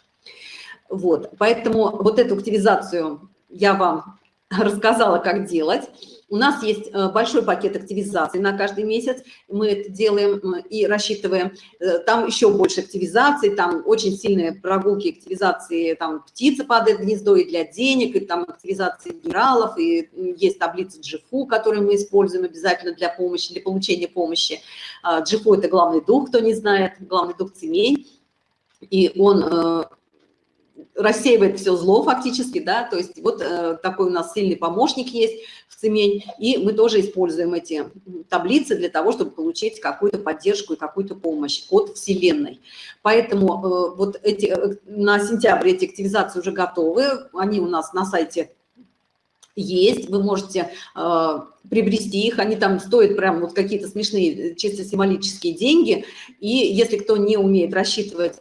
Вот, поэтому вот эту активизацию я вам рассказала, как делать. У нас есть э, большой пакет активизации на каждый месяц. Мы это делаем э, и рассчитываем. Э, там еще больше активизации, там очень сильные прогулки активизации. Там птица падает в гнездо и для денег, и там активизации генералов, и есть таблица GFU, которую мы используем обязательно для помощи, для получения помощи. GFU – это главный дух, кто не знает, главный дух цемень. И он рассеивает все зло фактически, да, то есть вот э, такой у нас сильный помощник есть в Цемень, и мы тоже используем эти таблицы для того, чтобы получить какую-то поддержку и какую-то помощь от Вселенной. Поэтому э, вот эти, э, на сентябрь эти активизации уже готовы, они у нас на сайте есть, вы можете э, приобрести их, они там стоят прям вот какие-то смешные чисто символические деньги, и если кто не умеет рассчитывать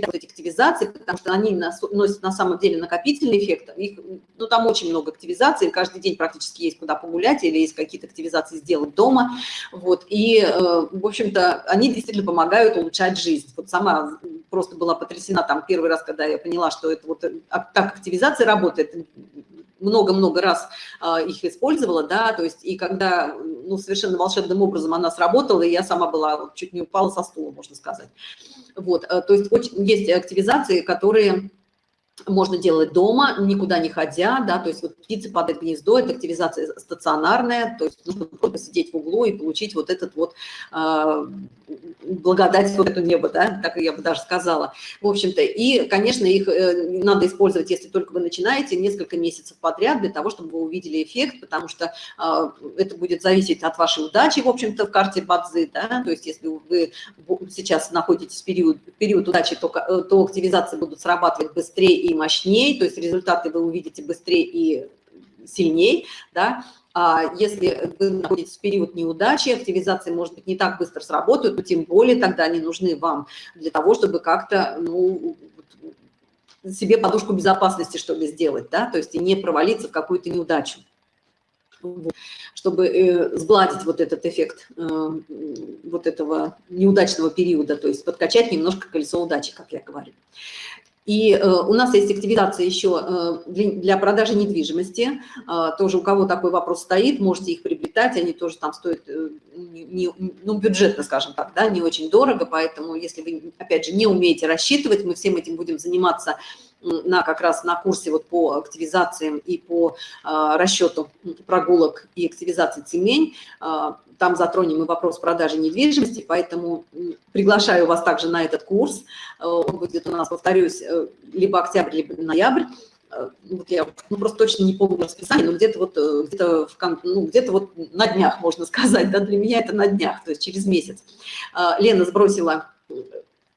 вот этих активизаций, потому что они носят на самом деле накопительный эффект. Их, ну, там очень много активизаций, каждый день практически есть куда погулять или есть какие-то активизации сделать дома. Вот, и, э, в общем-то, они действительно помогают улучшать жизнь. Вот сама просто была потрясена там первый раз, когда я поняла, что это вот так активизация работает, много-много раз э, их использовала, да, то есть и когда, ну, совершенно волшебным образом она сработала, и я сама была, чуть не упала со стула, можно сказать. Вот, э, то есть очень, есть активизации, которые можно делать дома, никуда не ходя, да, то есть вот птицы падают в гнездо, это активизация стационарная, то есть нужно просто сидеть в углу и получить вот этот вот э, благодать вот это небо, да, так я бы даже сказала. В общем-то, и, конечно, их э, надо использовать, если только вы начинаете, несколько месяцев подряд для того, чтобы вы увидели эффект, потому что э, это будет зависеть от вашей удачи, в общем-то, в карте Бадзы, да, то есть если вы сейчас находитесь в период, период удачи, то, э, то активизации будут срабатывать быстрее и мощнее, то есть результаты вы увидите быстрее и сильнее, да, а если вы находитесь в период неудачи, активизации, может быть, не так быстро сработают, но тем более тогда они нужны вам для того, чтобы как-то, ну, себе подушку безопасности, что ли, сделать, да, то есть и не провалиться в какую-то неудачу. Чтобы э, сгладить вот этот эффект э, вот этого неудачного периода, то есть подкачать немножко колесо удачи, как я говорю. И э, у нас есть активизация еще э, для, продажи недвижимости. Э, тоже у кого такой вопрос стоит, можете их приобретать, они тоже там стоят, не, ну, бюджетно, скажем так, да, не очень дорого, поэтому если вы, опять же, не умеете рассчитывать, мы всем этим будем заниматься на как раз на курсе вот по активизациям и по а, расчету прогулок и активизации цемень. А, там затронем и вопрос продажи недвижимости, поэтому приглашаю вас также на этот курс. А, он будет у нас, повторюсь, э, либо октябрь, либо ноябрь. Вот я ну, просто точно не помню расписание, но где-то вот, э, где-то ну, где вот на днях, можно сказать, да, для меня это на днях, то есть через месяц. Лена сбросила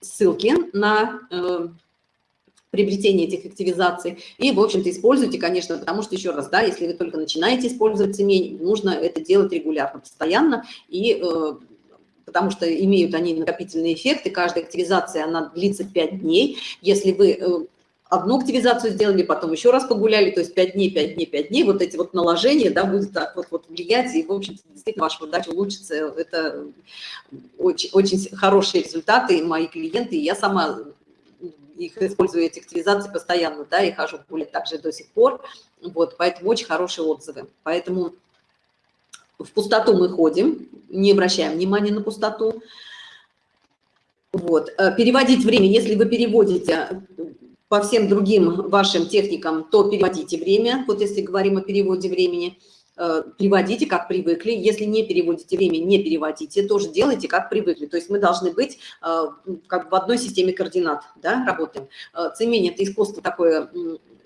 ссылки на приобретения этих активизаций. И, в общем-то, используйте, конечно, потому что, еще раз, да, если вы только начинаете использовать цемень, нужно это делать регулярно, постоянно, и э, потому что имеют они накопительные эффекты. Каждая активизация, она длится 5 дней. Если вы э, одну активизацию сделали, потом еще раз погуляли, то есть 5 дней, 5 дней, 5 дней, вот эти вот наложения, да, будут так вот, вот влиять, и, в общем-то, действительно ваша удача улучшится. Это очень, очень хорошие результаты, мои клиенты, и я сама их использую, эти активизации постоянно, да, и хожу гулять также до сих пор, вот, поэтому очень хорошие отзывы. Поэтому в пустоту мы ходим, не обращаем внимания на пустоту. Вот. Э, переводить время, если вы переводите по всем другим вашим техникам, то переводите время, вот если говорим о переводе времени – Э, приводите, как привыкли. Если не переводите время, не переводите, тоже делайте, как привыкли. То есть мы должны быть э, как в одной системе координат, да, работаем. Э, цемень – это искусство такое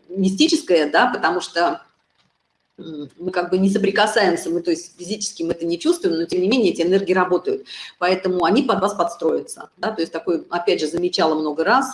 мистическое, да, потому что мы как бы не соприкасаемся, мы то есть физически мы это не чувствуем, но тем не менее эти энергии работают, поэтому они под вас подстроятся, да, то есть такой, опять же, замечала много раз,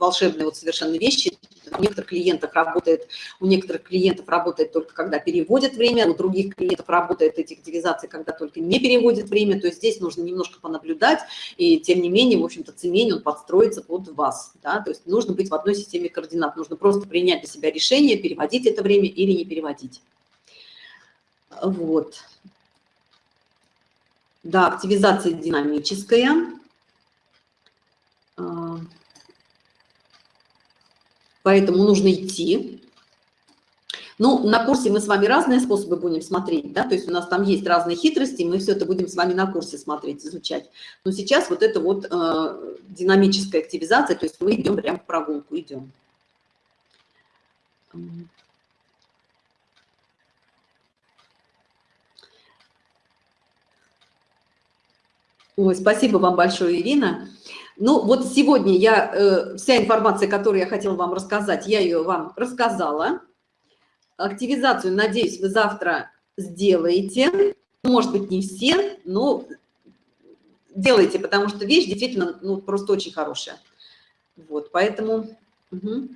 волшебные вот совершенно вещи, у некоторых клиентов работает, у некоторых клиентов работает только когда переводят время, у других клиентов работает эти активизации, когда только не переводят время. То есть здесь нужно немножко понаблюдать, и тем не менее, в общем-то, цемень, он подстроится под вас. Да? То есть нужно быть в одной системе координат. Нужно просто принять для себя решение, переводить это время или не переводить. Вот. Да, активизация динамическая. Поэтому нужно идти. Ну, на курсе мы с вами разные способы будем смотреть, да, то есть у нас там есть разные хитрости, мы все это будем с вами на курсе смотреть, изучать. Но сейчас вот это вот э, динамическая активизация, то есть мы идем прямо в прогулку, идем. Ой, спасибо вам большое, Ирина. Ну, вот сегодня я, э, вся информация, которую я хотела вам рассказать, я ее вам рассказала. Активизацию, надеюсь, вы завтра сделаете. Может быть, не все, но делайте, потому что вещь действительно ну, просто очень хорошая. Вот, поэтому... Угу.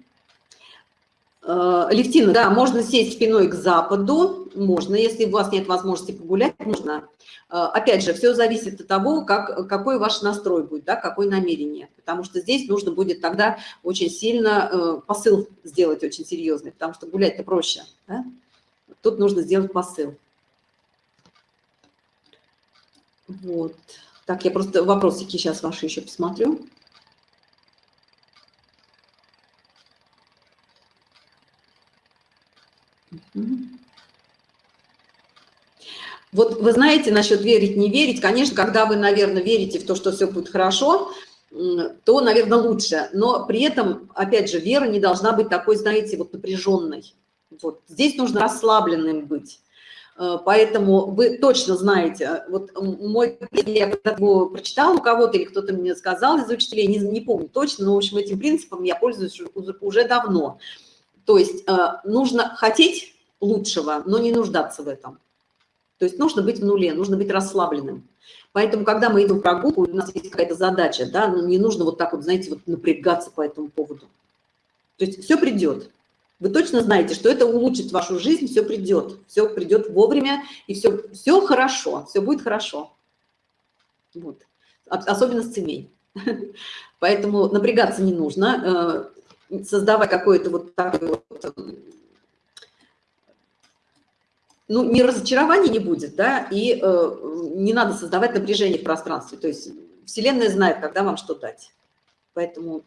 Левтина, да, можно сесть спиной к западу, можно, если у вас нет возможности погулять, можно. Э, опять же, все зависит от того, как, какой ваш настрой будет, да, какое намерение. Потому что здесь нужно будет тогда очень сильно э, посыл сделать очень серьезный, потому что гулять-то проще. Да? Тут нужно сделать посыл. Вот. Так, я просто вопросики сейчас ваши еще посмотрю. Вот вы знаете насчет верить, не верить, конечно, когда вы, наверное, верите в то, что все будет хорошо, то, наверное, лучше. Но при этом, опять же, вера не должна быть такой, знаете, вот напряженной. Вот. Здесь нужно расслабленным быть. Э, поэтому вы точно знаете, вот мой, я его прочитал у кого-то или кто-то мне сказал из учителей, не, не помню точно, но, в общем, этим принципом я пользуюсь уже давно. То есть э, нужно хотеть лучшего, но не нуждаться в этом. То есть нужно быть в нуле, нужно быть расслабленным. Поэтому, когда мы идем прогулку, у нас есть какая-то задача, да, но не нужно вот так вот, знаете, вот напрягаться по этому поводу. То есть все придет. Вы точно знаете, что это улучшит вашу жизнь, все придет, все придет вовремя, и все, все хорошо, все будет хорошо. Вот. Особенно с семей. (laughs) Поэтому напрягаться не нужно, создавать какое-то вот такое вот ну, ни разочарования не будет, да, и э, не надо создавать напряжение в пространстве. То есть Вселенная знает, когда вам что дать. Поэтому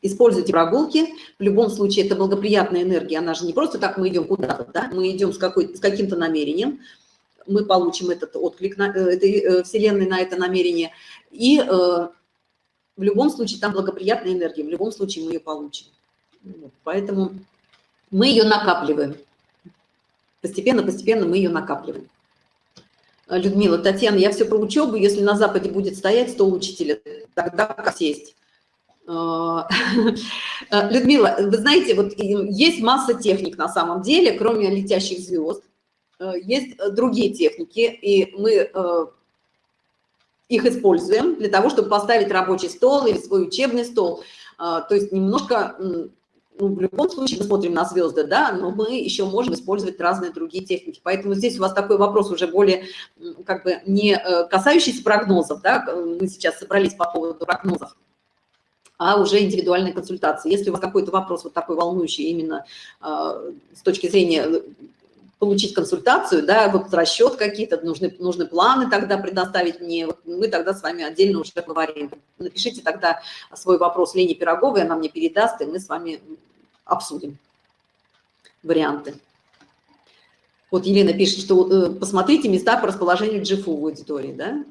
используйте прогулки. В любом случае, это благоприятная энергия. Она же не просто так мы идем куда-то, да, мы идем с, с каким-то намерением. Мы получим этот отклик на, э, этой э, Вселенной на это намерение. И э, в любом случае там благоприятная энергия. В любом случае мы ее получим. Вот, поэтому мы ее накапливаем. Постепенно-постепенно мы ее накапливаем. А, Людмила, Татьяна, я все про учебу. Если на Западе будет стоять стол учителя, тогда как сесть? А, (laughs) а, Людмила, вы знаете, вот есть масса техник на самом деле, кроме летящих звезд. Есть другие техники, и мы их используем для того, чтобы поставить рабочий стол или свой учебный стол. То есть немножко ну, в любом случае мы смотрим на звезды, да, но мы еще можем использовать разные другие техники. Поэтому здесь у вас такой вопрос уже более, как бы, не э, касающийся прогнозов, да, мы сейчас собрались по поводу прогнозов, а уже индивидуальной консультации. Если у вас какой-то вопрос вот такой волнующий именно э, с точки зрения э, получить консультацию, да, вот расчет какие-то, нужны, нужны планы тогда предоставить мне, вот мы тогда с вами отдельно уже поговорим. Напишите тогда свой вопрос Лене Пироговой, она мне передаст, и мы с вами обсудим варианты. Вот Елена пишет, что э, посмотрите места по расположению GFU в аудитории, да?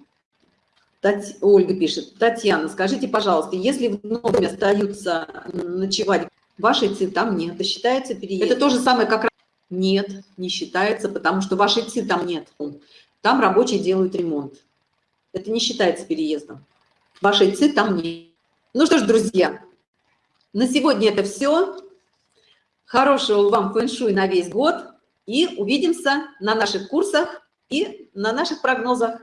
Тать... Ольга пишет, Татьяна, скажите, пожалуйста, если в доме остаются ночевать, вашей ци там нет, это считается переезд? Это то же самое, как нет, не считается, потому что вашей ЦИ там нет. Там рабочие делают ремонт. Это не считается переездом. Вашей ЦИ там нет. Ну что ж, друзья, на сегодня это все. Хорошего вам фэн-шуй на весь год. И увидимся на наших курсах и на наших прогнозах.